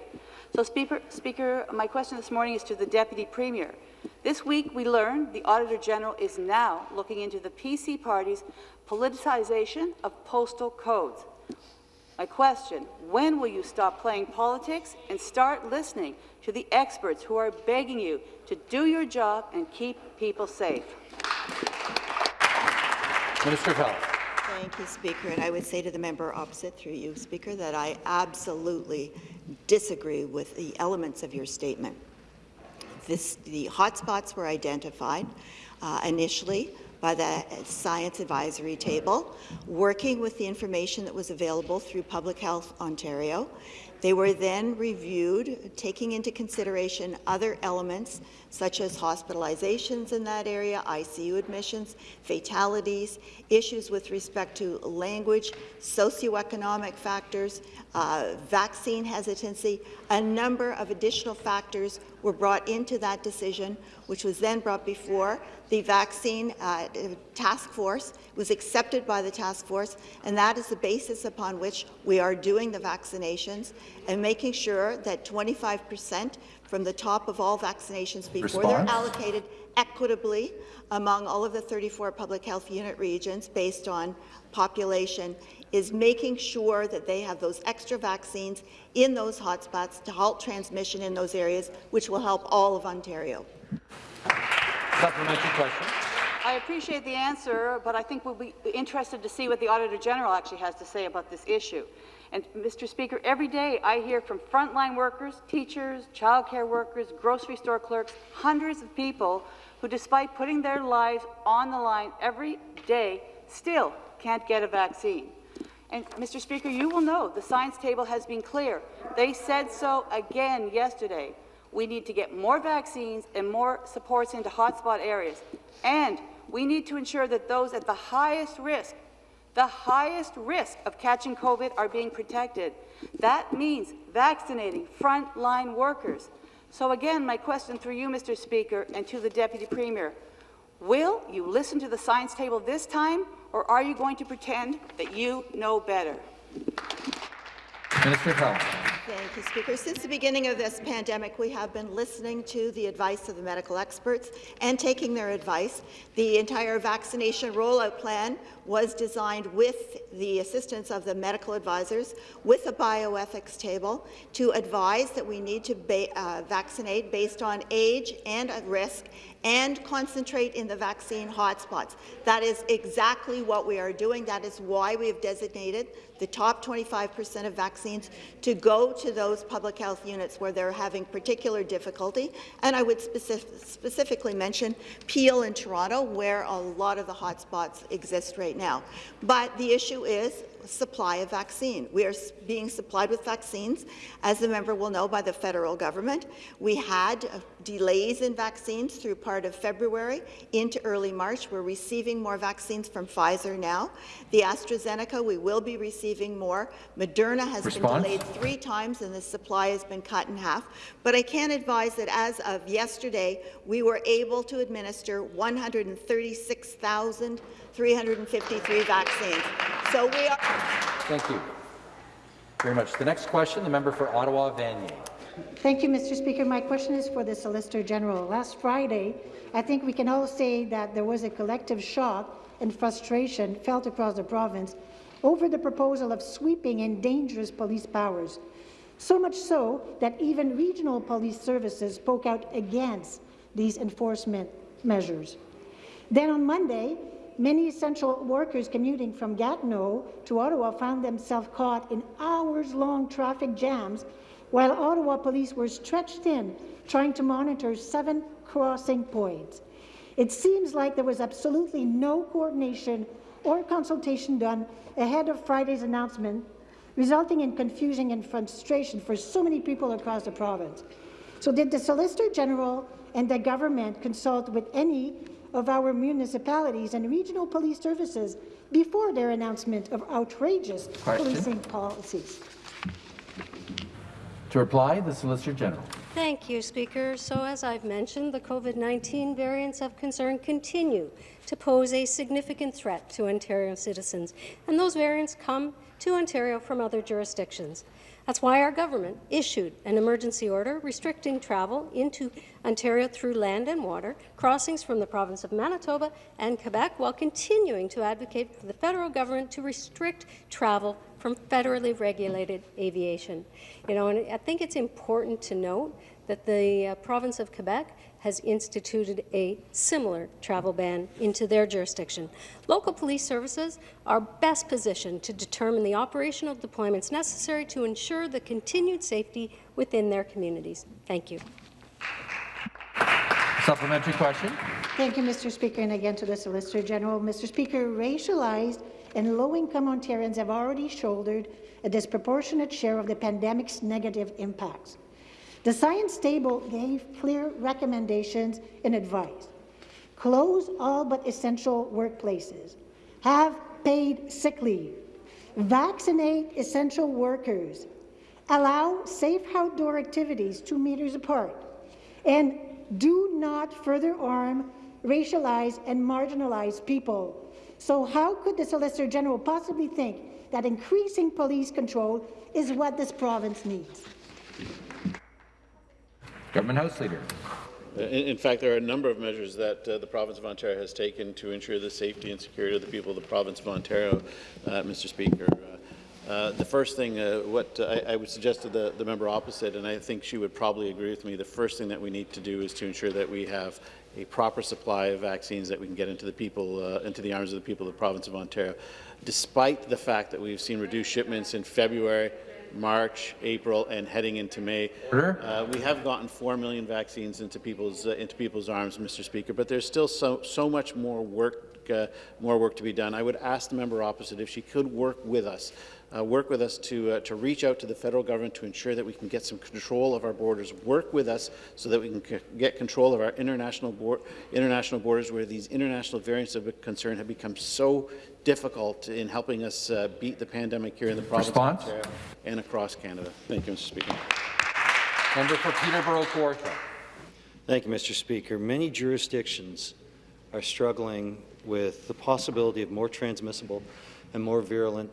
Speaker 9: So, Speaker, Speaker, my question this morning is to the Deputy Premier. This week, we learned the Auditor General is now looking into the PC Party's politicization of postal codes. My question, when will you stop playing politics and start listening to the experts who are begging you to do your job and keep people safe?
Speaker 1: Minister of Health.
Speaker 10: Thank you, Speaker. And I would say to the member opposite, through you, Speaker, that I absolutely disagree with the elements of your statement. This, the hotspots were identified uh, initially by the Science Advisory Table, working with the information that was available through Public Health Ontario. They were then reviewed, taking into consideration other elements such as hospitalizations in that area, ICU admissions, fatalities, issues with respect to language, socioeconomic factors, uh, vaccine hesitancy. A number of additional factors were brought into that decision, which was then brought before the vaccine uh, task force, was accepted by the task force, and that is the basis upon which we are doing the vaccinations and making sure that 25 percent from the top of all vaccinations before
Speaker 1: Response.
Speaker 10: they're allocated equitably among all of the 34 public health unit regions based on population is making sure that they have those extra vaccines in those hotspots to halt transmission in those areas, which will help all of Ontario.
Speaker 1: Supplementary question.
Speaker 9: I appreciate the answer, but I think we'll be interested to see what the Auditor General actually has to say about this issue. And, Mr. Speaker, every day I hear from frontline workers, teachers, childcare workers, grocery store clerks, hundreds of people who, despite putting their lives on the line every day, still can't get a vaccine. And, Mr. Speaker, you will know the science table has been clear. They said so again yesterday. We need to get more vaccines and more supports into hotspot areas. And we need to ensure that those at the highest risk the highest risk of catching COVID are being protected. That means vaccinating frontline workers. So again, my question through you, Mr. Speaker, and to the Deputy Premier, will you listen to the science table this time, or are you going to pretend that you know better?
Speaker 1: Minister of Health.
Speaker 10: Thank you, Speaker. Since the beginning of this pandemic, we have been listening to the advice of the medical experts and taking their advice. The entire vaccination rollout plan was designed with the assistance of the medical advisors, with a bioethics table, to advise that we need to ba uh, vaccinate based on age and risk and concentrate in the vaccine hotspots. That is exactly what we are doing. That is why we have designated the top 25 percent of vaccines to go to those public health units where they're having particular difficulty. And I would specific specifically mention Peel in Toronto, where a lot of the hotspots exist right now. But the issue is supply of vaccine. We are being supplied with vaccines, as the member will know, by the federal government. We had uh, delays in vaccines through part of February into early March. We're receiving more vaccines from Pfizer now. The AstraZeneca, we will be receiving more. Moderna has
Speaker 1: Response?
Speaker 10: been delayed three times, and the supply has been cut in half. But I can advise that as of yesterday, we were able to administer 136,000 353 vaccines. So we are.
Speaker 1: Thank you very much. The next question, the member for Ottawa Vanier.
Speaker 11: Thank you, Mr. Speaker. My question is for the Solicitor General. Last Friday, I think we can all say that there was a collective shock and frustration felt across the province over the proposal of sweeping and dangerous police powers. So much so that even regional police services spoke out against these enforcement measures. Then on Monday, Many essential workers commuting from Gatineau to Ottawa found themselves caught in hours-long traffic jams while Ottawa police were stretched thin trying to monitor seven crossing points. It seems like there was absolutely no coordination or consultation done ahead of Friday's announcement, resulting in confusion and frustration for so many people across the province. So did the Solicitor General and the government consult with any of our municipalities and regional police services before their announcement of outrageous
Speaker 1: Question.
Speaker 11: policing policies.
Speaker 1: To reply, the Solicitor General.
Speaker 8: Thank you, Speaker. So as I've mentioned, the COVID-19 variants of concern continue to pose a significant threat to Ontario citizens, and those variants come to Ontario from other jurisdictions. That's why our government issued an emergency order restricting travel into Ontario through land and water, crossings from the province of Manitoba and Quebec, while continuing to advocate for the federal government to restrict travel from federally regulated aviation. You know, and I think it's important to note that the uh, province of Quebec has instituted a similar travel ban into their jurisdiction. Local police services are best positioned to determine the operational deployments necessary to ensure the continued safety within their communities. Thank you.
Speaker 1: Supplementary question.
Speaker 11: Thank you, Mr. Speaker, and again to the Solicitor General. Mr. Speaker, racialized and low-income Ontarians have already shouldered a disproportionate share of the pandemic's negative impacts. The Science Table gave clear recommendations and advice. Close all but essential workplaces. Have paid sick leave. Vaccinate essential workers. Allow safe outdoor activities two meters apart. And do not further harm racialize and marginalize people. So how could the Solicitor General possibly think that increasing police control is what this province needs?
Speaker 1: Government House Leader.
Speaker 3: Uh, In, fact, there are a number of measures that uh, the province of Ontario has taken to ensure the safety and security of the people of the province of Ontario, uh, Mr. Speaker. Uh, uh, the first thing, uh, what I, I would suggest to the, the member opposite, and I think she would probably agree with me, the first thing that we need to do is to ensure that we have a proper supply of vaccines that we can get into the people, into the arms of the people of the province of Ontario. Despite the fact that we've seen reduced shipments in February, March, April, and heading into May. Uh, we have gotten 4 million vaccines into people's uh, into people's arms, Mr. Speaker, but there's still so so much more work uh, more work to be done. I would ask the member opposite if she could work with us. Uh, work with us to uh, to reach out to the federal government to ensure that we can get some control of our borders. Work with us so that we can get control of our international board, international borders, where these international variants of concern have become so difficult in helping us uh, beat the pandemic here in the province
Speaker 1: Response?
Speaker 3: of Ontario and across Canada. Thank you, Mr. Speaker.
Speaker 1: Member for Peterborough Kawartha.
Speaker 5: Thank you, Mr. Speaker. Many jurisdictions are struggling with the possibility of more transmissible and more virulent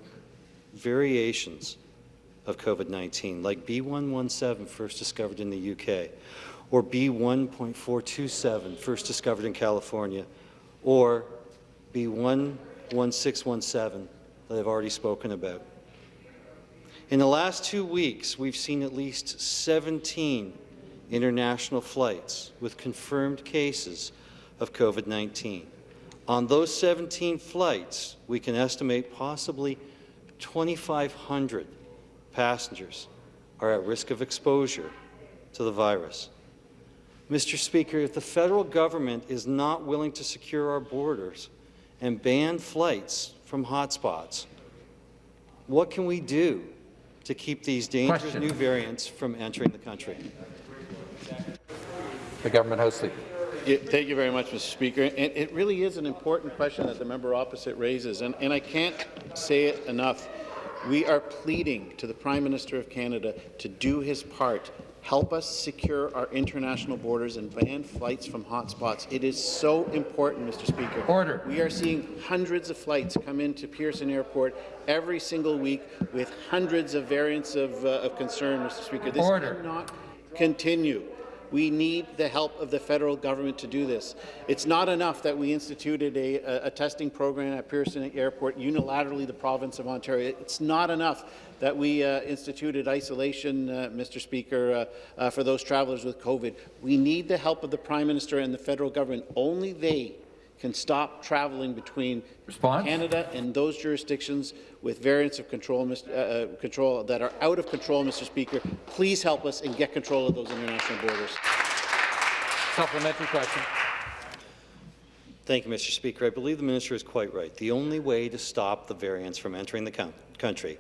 Speaker 5: variations of COVID-19, like B117 first discovered in the UK, or B1.427 first discovered in California, or B11617 that I've already spoken about. In the last two weeks, we've seen at least 17 international flights with confirmed cases of COVID-19. On those 17 flights, we can estimate possibly 2,500 passengers are at risk of exposure to the virus. Mr. Speaker, if the federal government is not willing to secure our borders and ban flights from hotspots, what can we do to keep these dangerous
Speaker 1: Question.
Speaker 5: new variants from entering the country?
Speaker 1: The Government House Leader.
Speaker 3: Yeah, thank you very much, Mr. Speaker. And it really is an important question that the member opposite raises, and, and I can't say it enough. We are pleading to the Prime Minister of Canada to do his part. Help us secure our international borders and ban flights from hotspots. It is so important, Mr. Speaker.
Speaker 1: Order.
Speaker 3: We are seeing hundreds of flights come into Pearson Airport every single week with hundreds of variants of, uh, of concern, Mr. Speaker. This
Speaker 1: Order.
Speaker 3: cannot continue. We need the help of the federal government to do this. It's not enough that we instituted a, a, a testing program at Pearson Airport unilaterally, the province of Ontario. It's not enough that we uh, instituted isolation, uh, Mr. Speaker, uh, uh, for those travellers with COVID. We need the help of the Prime Minister and the federal government. Only they can stop travelling between
Speaker 1: Response?
Speaker 3: Canada and those jurisdictions with variants of control, Uh, uh, control that are out of control, Mr. Speaker. Please help us and get control of those international borders.
Speaker 1: Supplementary question.
Speaker 5: Thank you, Mr. Speaker. I believe the minister is quite right. The only way to stop the variants from entering the country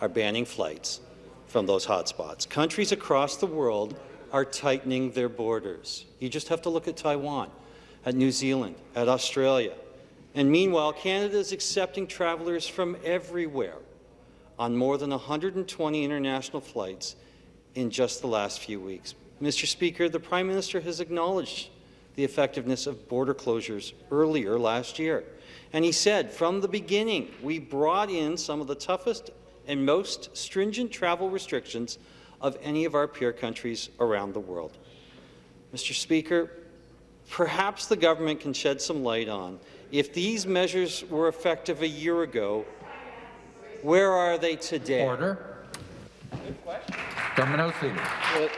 Speaker 5: are banning flights from those hotspots. Countries across the world are tightening their borders. You just have to look at Taiwan, at New Zealand, at Australia. And meanwhile, Canada is accepting travelers from everywhere on more than 120 international flights in just the last few weeks. Mr. Speaker, the Prime Minister has acknowledged the effectiveness of border closures earlier last year. And he said, from the beginning, we brought in some of the toughest and most stringent travel restrictions of any of our peer countries around the world. Mr. Speaker, perhaps the government can shed some light on if these measures were effective a year ago, where are they today?
Speaker 1: Order. Government House Leader.
Speaker 3: Well,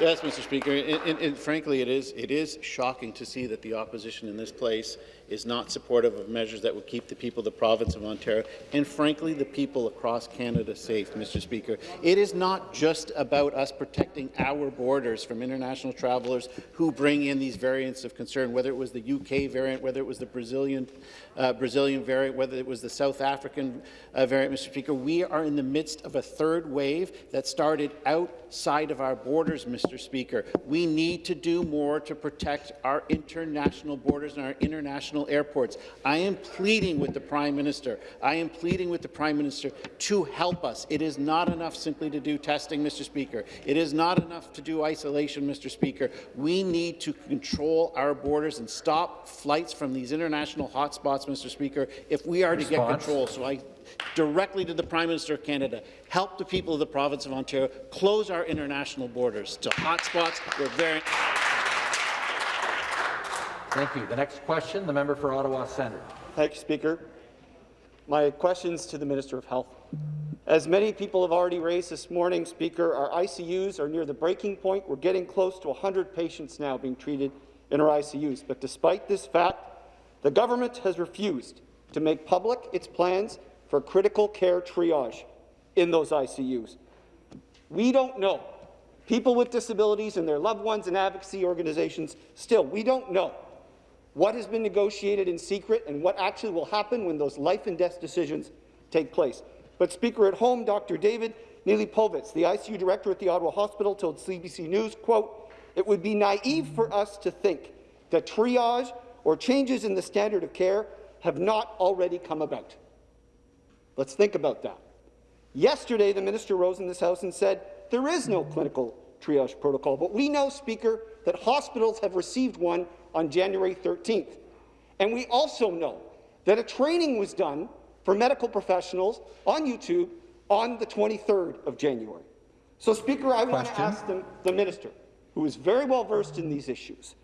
Speaker 3: Yes, Mr. Speaker, and, and- and frankly, it is, it is shocking to see that the opposition in this place is not supportive of measures that would keep the people of the province of Ontario and, frankly, the people across Canada safe, Mr. Speaker. It is not just about us protecting our borders from international travelers who bring in these variants of concern, whether it was the UK variant, whether it was the Brazilian, uh, Brazilian variant, whether it was the South African uh, variant, Mr. Speaker. We are in the midst of a third wave that started outside of our borders, Mr. Speaker. We need to do more to protect our international borders and our international airports. I am pleading with the Prime Minister. I am pleading with the Prime Minister to help us. It is not enough simply to do testing, Mr. Speaker. It is not enough to do isolation, Mr. Speaker. We need to control our borders and stop flights from these international hotspots, Mr. Speaker, if we are to get control. So I directly to the Prime Minister of Canada, help the people of the province of Ontario close our international borders to hotspots where variant
Speaker 1: Thank you. The next question, the member for Ottawa Centre.
Speaker 12: Thank you, Speaker. My questions to the Minister of Health. As many people have already raised this morning, Speaker, our ICUs are near the breaking point. We're getting close to 100 patients now being treated in our ICUs. But despite this fact, the government has refused to make public its plans for critical care triage in those ICUs. We don't know. People with disabilities and their loved ones and advocacy organizations, still, we don't know what has been negotiated in secret and what actually will happen when those life and death decisions take place. But Speaker, at home, Dr. David Neilipovitz, the ICU director at the Ottawa Hospital, told CBC News, quote, it would be naive for us to think that triage or changes in the standard of care have not already come about. Let's think about that. Yesterday, the minister rose in this House and said there is no clinical triage protocol, but we know, Speaker, that hospitals have received one on January 13th. And we also know that a training was done for medical professionals on YouTube on the 23rd of January. So, Speaker, I want to ask the, the minister, who is very well versed in these issues,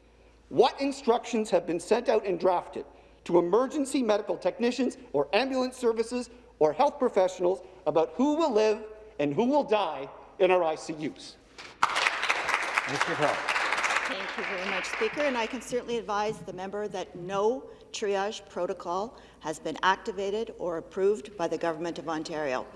Speaker 12: what instructions have been sent out and drafted to emergency medical technicians or ambulance services or health professionals about who will live and who will die in our ICUs?
Speaker 1: Health.
Speaker 10: Thank you very much, Speaker, and I can certainly advise the member that no triage protocol has been activated or approved by the Government of Ontario.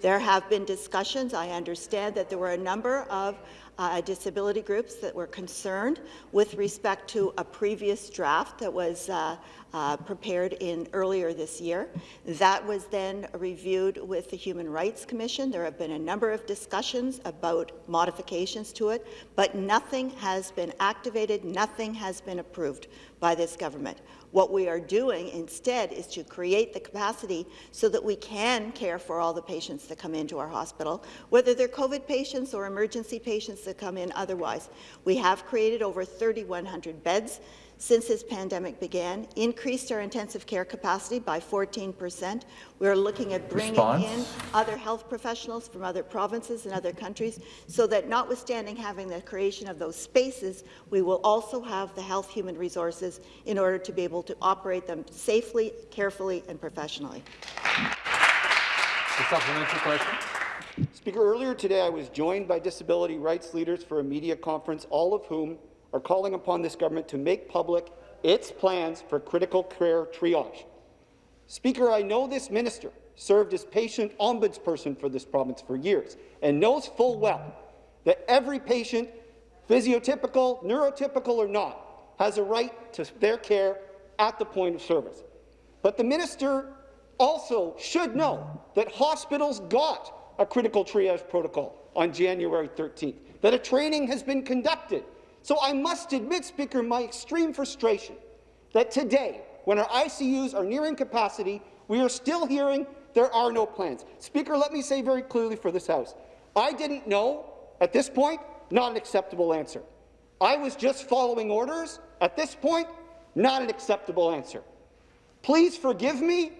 Speaker 10: There have been discussions. I understand that there were a number of uh, disability groups that were concerned with respect to a previous draft that was uh, uh, prepared in earlier this year. That was then reviewed with the Human Rights Commission. There have been a number of discussions about modifications to it, but nothing has been activated, nothing has been approved by this government. What we are doing instead is to create the capacity so that we can care for all the patients that come into our hospital, whether they're COVID patients or emergency patients that come in otherwise. We have created over 3,100 beds since this pandemic began, increased our intensive care capacity by 14 percent. We're looking at bringing
Speaker 1: Response.
Speaker 10: in other health professionals from other provinces and other countries, so that notwithstanding having the creation of those spaces, we will also have the health human resources in order to be able to operate them safely, carefully, and professionally.
Speaker 1: The supplementary question.
Speaker 12: Speaker, earlier today I was joined by disability rights leaders for a media conference, all of whom are calling upon this government to make public its plans for critical care triage. Speaker, I know this minister served as patient ombudsperson for this province for years and knows full well that every patient, physiotypical, neurotypical or not, has a right to their care at the point of service. But the minister also should know that hospitals got a critical triage protocol on January 13th, that a training has been conducted. So I must admit, Speaker, my extreme frustration that today, when our ICUs are nearing capacity, we are still hearing there are no plans. Speaker, let me say very clearly for this House, I didn't know at this point, not an acceptable answer. I was just following orders. At this point, not an acceptable answer. Please forgive me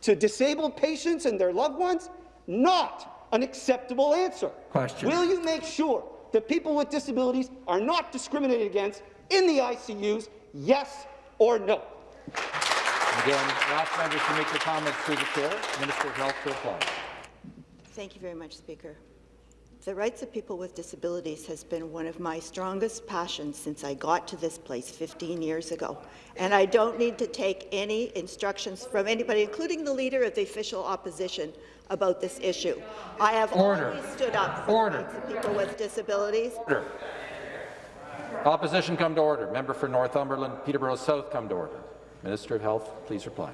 Speaker 12: to disabled patients and their loved ones, not an acceptable answer.
Speaker 1: Question.
Speaker 12: Will you make sure that people with disabilities are not discriminated against in the ICUs, yes or no?
Speaker 1: Again, last members to make their comments through the chair. Minister of Health to reply.
Speaker 10: Thank you very much, Speaker. The rights of people with disabilities has been one of my strongest passions since I got to this place 15 years ago. And I don't need to take any instructions from anybody, including the Leader of the official opposition, about this issue. I have
Speaker 1: Order.
Speaker 10: always stood up for
Speaker 1: Order.
Speaker 10: the people with disabilities.
Speaker 1: Order. Opposition come to order. Member for Northumberland, Peterborough South come to order. Minister of Health, please reply.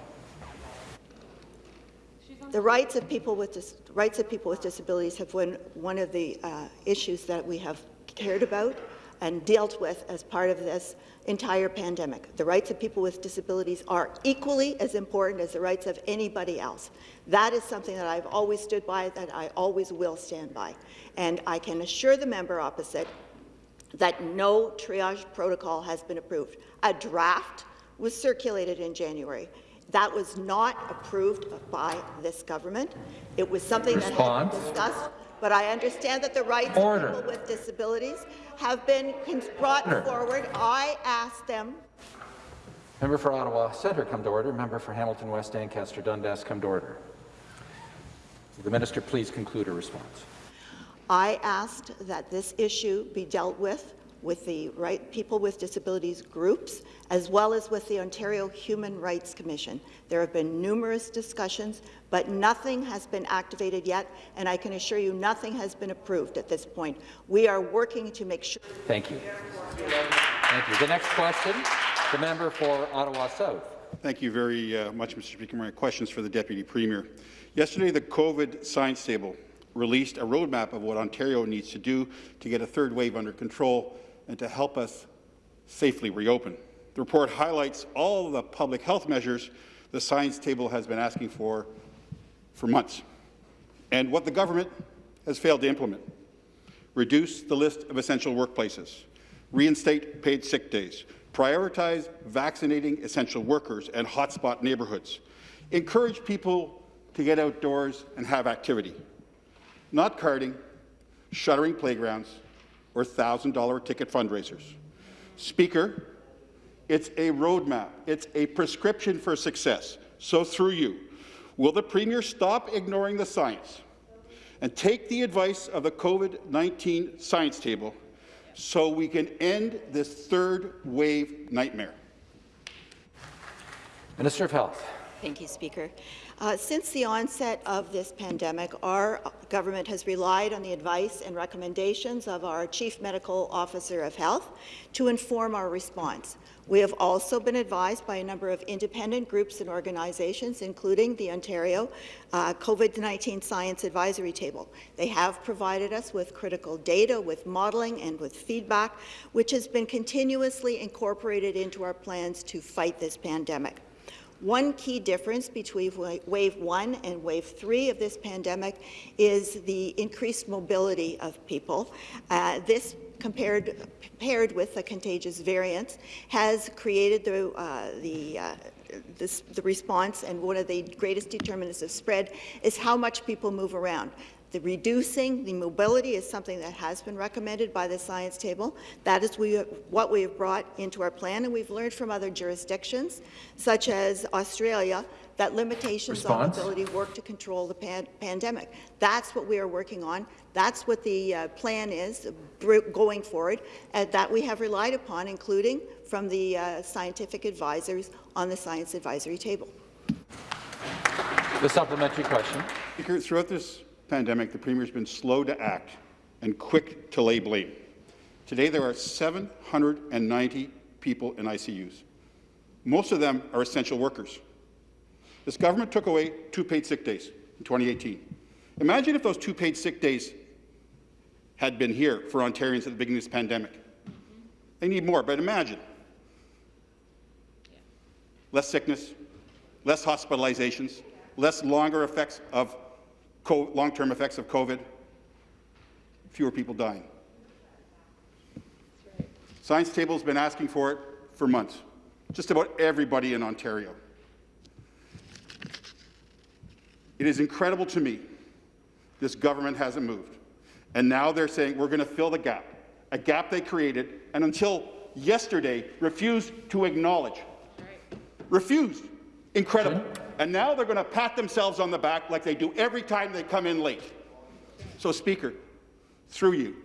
Speaker 10: The rights of people with rights of people with disabilities have been one of the uh, issues that we have cared about and dealt with as part of this entire pandemic. The rights of people with disabilities are equally as important as the rights of anybody else. That is something that I've always stood by, that I always will stand by. And I can assure the member opposite that no triage protocol has been approved. A draft was circulated in January. That was not approved by this government. It was something
Speaker 1: Response.
Speaker 10: that had been discussed, but I understand that the rights
Speaker 1: Order.
Speaker 10: of people with disabilities have been brought
Speaker 1: Order.
Speaker 10: forward. I asked them
Speaker 1: Member for Ottawa Centre come to order. Member for Hamilton West Ancaster Dundas come to order. Will the minister please conclude her response?
Speaker 10: I asked that this issue be dealt with with the right people with disabilities groups as well as with the Ontario Human Rights Commission. There have been numerous discussions, but nothing has been activated yet, and I can assure you nothing has been approved at this point. We are working to make sure
Speaker 1: Thank you. Thank you. The next question, the member for Ottawa South.
Speaker 13: Thank you very uh, much, Mr. Speaker. My questions for the Deputy Premier. Yesterday, the COVID science table released a roadmap of what Ontario needs to do to get a third wave under control and to help us safely reopen. The report highlights all the public health measures the science table has been asking for for months, and what the government has failed to implement. Reduce the list of essential workplaces, reinstate paid sick days, prioritize vaccinating essential workers and hotspot neighbourhoods, encourage people to get outdoors and have activity, not karting, shuttering playgrounds, or $1,000 ticket fundraisers. Speaker, it's a roadmap. It's a prescription for success. So through you, will the Premier stop ignoring the science and take the advice of the COVID-19 science table so we can end this third wave nightmare?
Speaker 1: Minister of Health.
Speaker 10: Thank you, Speaker. Uh, since the onset of this pandemic, our government has relied on the advice and recommendations of our Chief Medical Officer of Health to inform our response. We have also been advised by a number of independent groups and organizations, including the Ontario uh, COVID-19 Science Advisory Table. They have provided us with critical data, with modelling and with feedback, which has been continuously incorporated into our plans to fight this pandemic. One key difference between wave one and wave three of this pandemic is the increased mobility of people. Uh, this compared, paired with the contagious variants has created the, uh, the uh, this, the response, and one of the greatest determinants of spread is how much people move around. The reducing the mobility is something that has been recommended by the science table. That is we, what we have brought into our plan, and we've learned from other jurisdictions, such as Australia, that limitations
Speaker 1: Response.
Speaker 10: on mobility work to control the pan pandemic. That's what we are working on. That's what the uh, plan is going forward, and that we have relied upon, including from the uh, scientific advisors on the science advisory table.
Speaker 1: The supplementary question.
Speaker 13: Speaker, throughout this pandemic, the Premier has been slow to act and quick to lay blame. Today, there are 790 people in ICUs. Most of them are essential workers. This government took away two paid sick days in 2018. Imagine if those two paid sick days had been here for Ontarians at the beginning of this pandemic. They need more, but imagine. Less sickness, less hospitalizations, less longer effects of long-term effects of COVID, fewer people dying. Science Table has been asking for it for months. Just about everybody in Ontario. It is incredible to me this government hasn't moved. And now they're saying we're going to fill the gap, a gap they created and until yesterday refused to acknowledge. Refused. Incredible. And now they're going to pat themselves on the back like they do every time they come in late. So, Speaker, through you,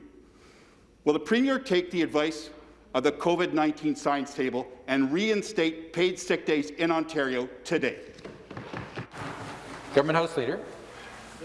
Speaker 13: will the Premier take the advice of the COVID-19 science table and reinstate paid sick days in Ontario today?
Speaker 1: Government House Leader.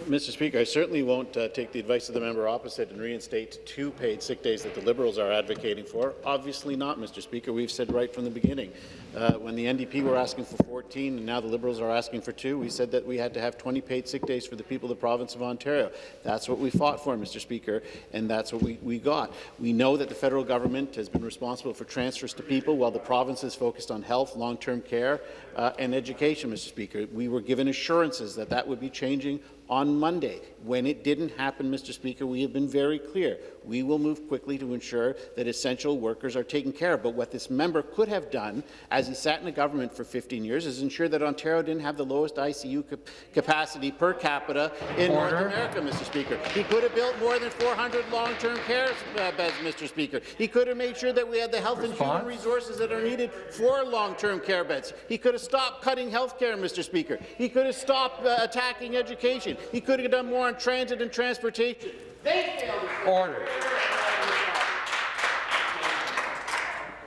Speaker 3: Mr. Speaker, I certainly won't uh, take the advice of the member opposite and reinstate two paid sick days that the Liberals are advocating for. Obviously not, Mr. Speaker. We've said right from the beginning. Uh, when the NDP were asking for 14 and now the Liberals are asking for two, we said that we had to have 20 paid sick days for the people of the province of Ontario. That's what we fought for, Mr. Speaker, and that's what we, we got. We know that the federal government has been responsible for transfers to people while the province is focused on health, long-term care, uh, and education, Mr. Speaker. We were given assurances that that would be changing on Monday. When it didn't happen, Mr. Speaker, we have been very clear. We will move quickly to ensure that essential workers are taken care of. But what this member could have done, as he sat in the government for 15 years, is ensure that Ontario didn't have the lowest ICU cap capacity per capita in
Speaker 1: Order.
Speaker 3: North America, Mr. Speaker. He could have built more than 400 long-term care uh, beds, Mr. Speaker. He could have made sure that we had the health
Speaker 1: Response?
Speaker 3: and human resources that are needed for long-term care beds. He could have stopped cutting health care, Mr. Speaker. He could have stopped uh, attacking education. He could have done more on transit and transportation. They failed.
Speaker 1: to Order.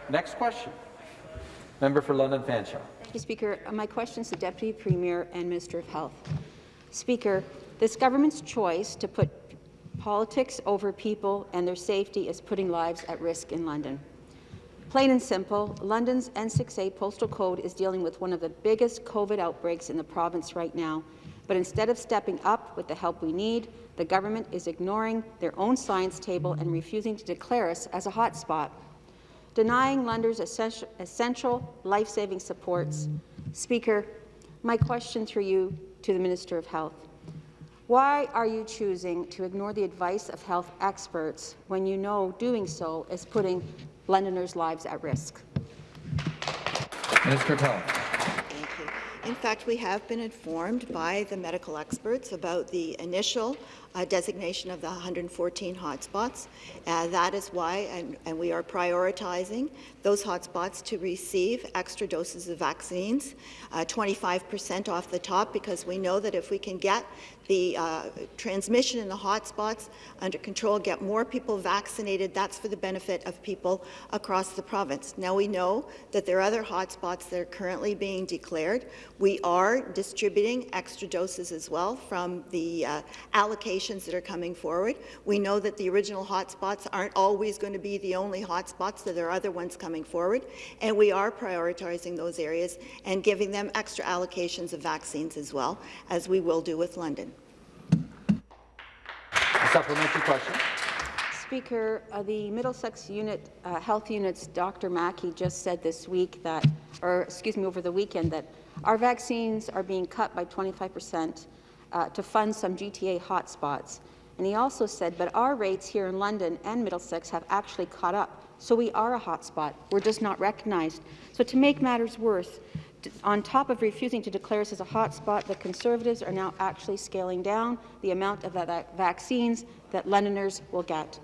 Speaker 1: Next question. Member for London Fanshawe.
Speaker 14: Thank you, Speaker. My question is to Deputy Premier and Minister of Health. Speaker, this government's choice to put politics over people and their safety is putting lives at risk in London. Plain and simple, London's N6A postal code is dealing with one of the biggest COVID outbreaks in the province right now. But instead of stepping up with the help we need, the government is ignoring their own science table and refusing to declare us as a hotspot denying essential, essential life-saving supports. Speaker, my question through you to the Minister of Health. Why are you choosing to ignore the advice of health experts when you know doing so is putting Londoners' lives at risk?
Speaker 1: Minister of Health.
Speaker 10: In fact, we have been informed by the medical experts about the initial uh, designation of the 114 hotspots. Uh, that is why, and, and we are prioritizing those hotspots to receive extra doses of vaccines, 25% off the top, because we know that if we can get the uh, transmission in the hotspots under control, get more people vaccinated, that's for the benefit of people across the province. Now, we know that there are other hotspots that are currently being declared. We are distributing extra doses as well from the uh, allocations that are coming forward. We know that the original hotspots aren't always going to be the only hotspots, that there are other ones coming forward, and we are prioritizing those areas and giving them extra allocations of vaccines as well, as we will do with London.
Speaker 1: Supplementary question.
Speaker 14: Speaker, uh, the Middlesex unit, uh, health unit's Dr. Mackie just said this week that, or excuse me, over the weekend, that our vaccines are being cut by 25 percent uh, to fund some GTA hotspots. And he also said, but our rates here in London and Middlesex have actually caught up. So we are a hotspot. We're just not recognized. So to make matters worse, on top of refusing to declare us as a hotspot, the Conservatives are now actually scaling down the amount of that vaccines that Londoners will get.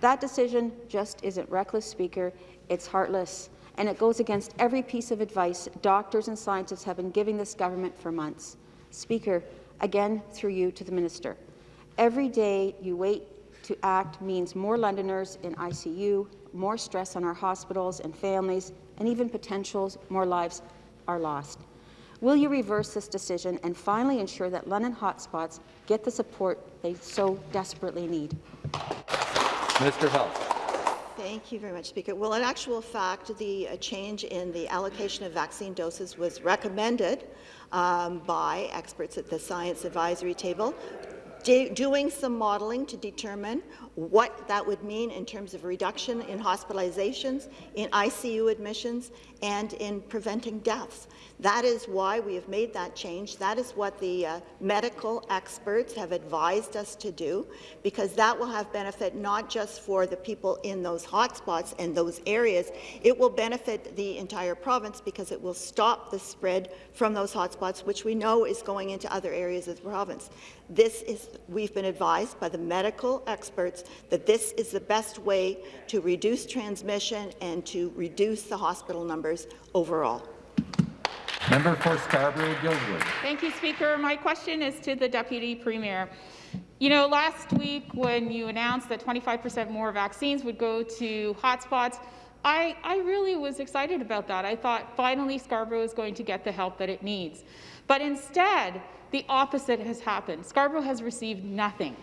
Speaker 14: That decision just isn't reckless, Speaker. It's heartless, and it goes against every piece of advice doctors and scientists have been giving this government for months. Speaker, again through you to the minister. Every day you wait to act means more Londoners in ICU, more stress on our hospitals and families, and even potentials more lives are lost. Will you reverse this decision and finally ensure that London hotspots get the support they so desperately need?
Speaker 1: Of Health.
Speaker 10: Thank you very much, Speaker. Well, in actual fact, the uh, change in the allocation of vaccine doses was recommended um, by experts at the Science Advisory Table, doing some modelling to determine what that would mean in terms of reduction in hospitalizations, in ICU admissions, and in preventing deaths. That is why we have made that change. That is what the uh, medical experts have advised us to do, because that will have benefit not just for the people in those hotspots and those areas, it will benefit the entire province because it will stop the spread from those hotspots, which we know is going into other areas of the province. This is, we've been advised by the medical experts that this is the best way to reduce transmission and to reduce the hospital numbers overall.
Speaker 1: Member for Scarborough-Guildwood.
Speaker 15: Thank you, Speaker. My question is to the Deputy Premier. You know, last week when you announced that 25% more vaccines would go to hotspots, I, I really was excited about that. I thought finally Scarborough is going to get the help that it needs. But instead, the opposite has happened. Scarborough has received nothing.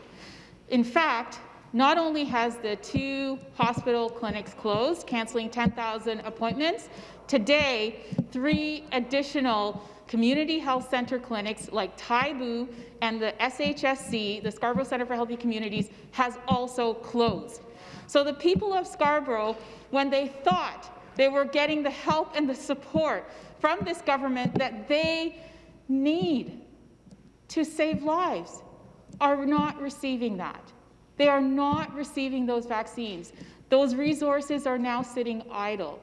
Speaker 15: In fact, not only has the two hospital clinics closed, cancelling 10,000 appointments, today, three additional community health centre clinics like Taibu and the SHSC, the Scarborough Centre for Healthy Communities, has also closed. So the people of Scarborough, when they thought they were getting the help and the support from this government that they need to save lives, are not receiving that. They are not receiving those vaccines. Those resources are now sitting idle.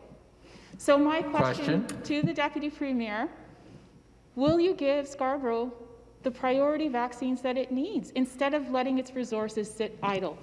Speaker 15: So my question, question, to the Deputy Premier, will you give Scarborough the priority vaccines that it needs instead of letting its resources sit idle?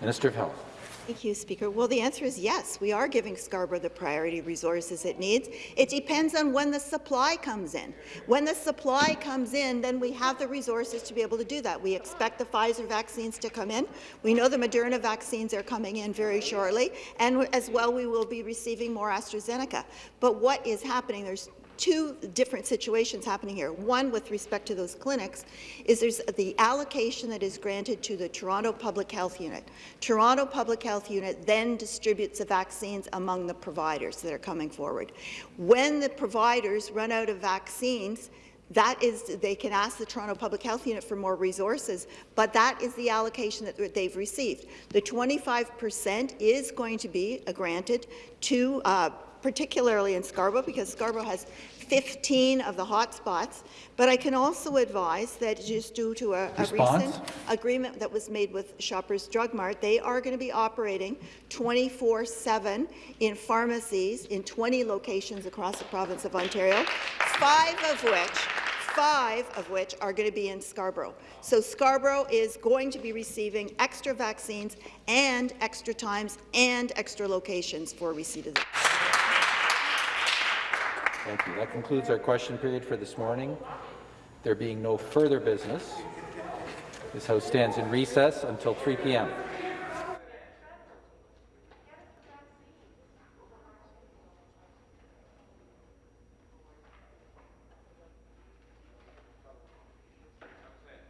Speaker 1: Minister of Health.
Speaker 10: Thank you, Speaker. Well, the answer is yes. We are giving Scarborough the priority resources it needs. It depends on when the supply comes in. When the supply comes in, then we have the resources to be able to do that. We expect the Pfizer vaccines to come in. We know the Moderna vaccines are coming in very shortly, and as well, we will be receiving more AstraZeneca. But what is happening? There's two different situations happening here. One, with respect to those clinics, is there's the allocation that is granted to the Toronto Public Health Unit. Toronto Public Health Unit then distributes the vaccines among the providers that are coming forward. When the providers run out of vaccines, that is, they can ask the Toronto Public Health Unit for more resources, but that is the allocation that they've received. The 25 percent is going to be granted to uh, particularly in Scarborough, because Scarborough has 15 of the hotspots. But I can also advise that just due to a, a recent agreement that was made with Shoppers Drug Mart, they are going to be operating 24-7 in pharmacies in 20 locations across the province of Ontario, five of which five of which are going to be in Scarborough. So Scarborough is going to be receiving extra vaccines and extra times and extra locations for receipt of them.
Speaker 1: Thank you. That concludes our question period for this morning. There being no further business, this House stands in recess until 3 p.m.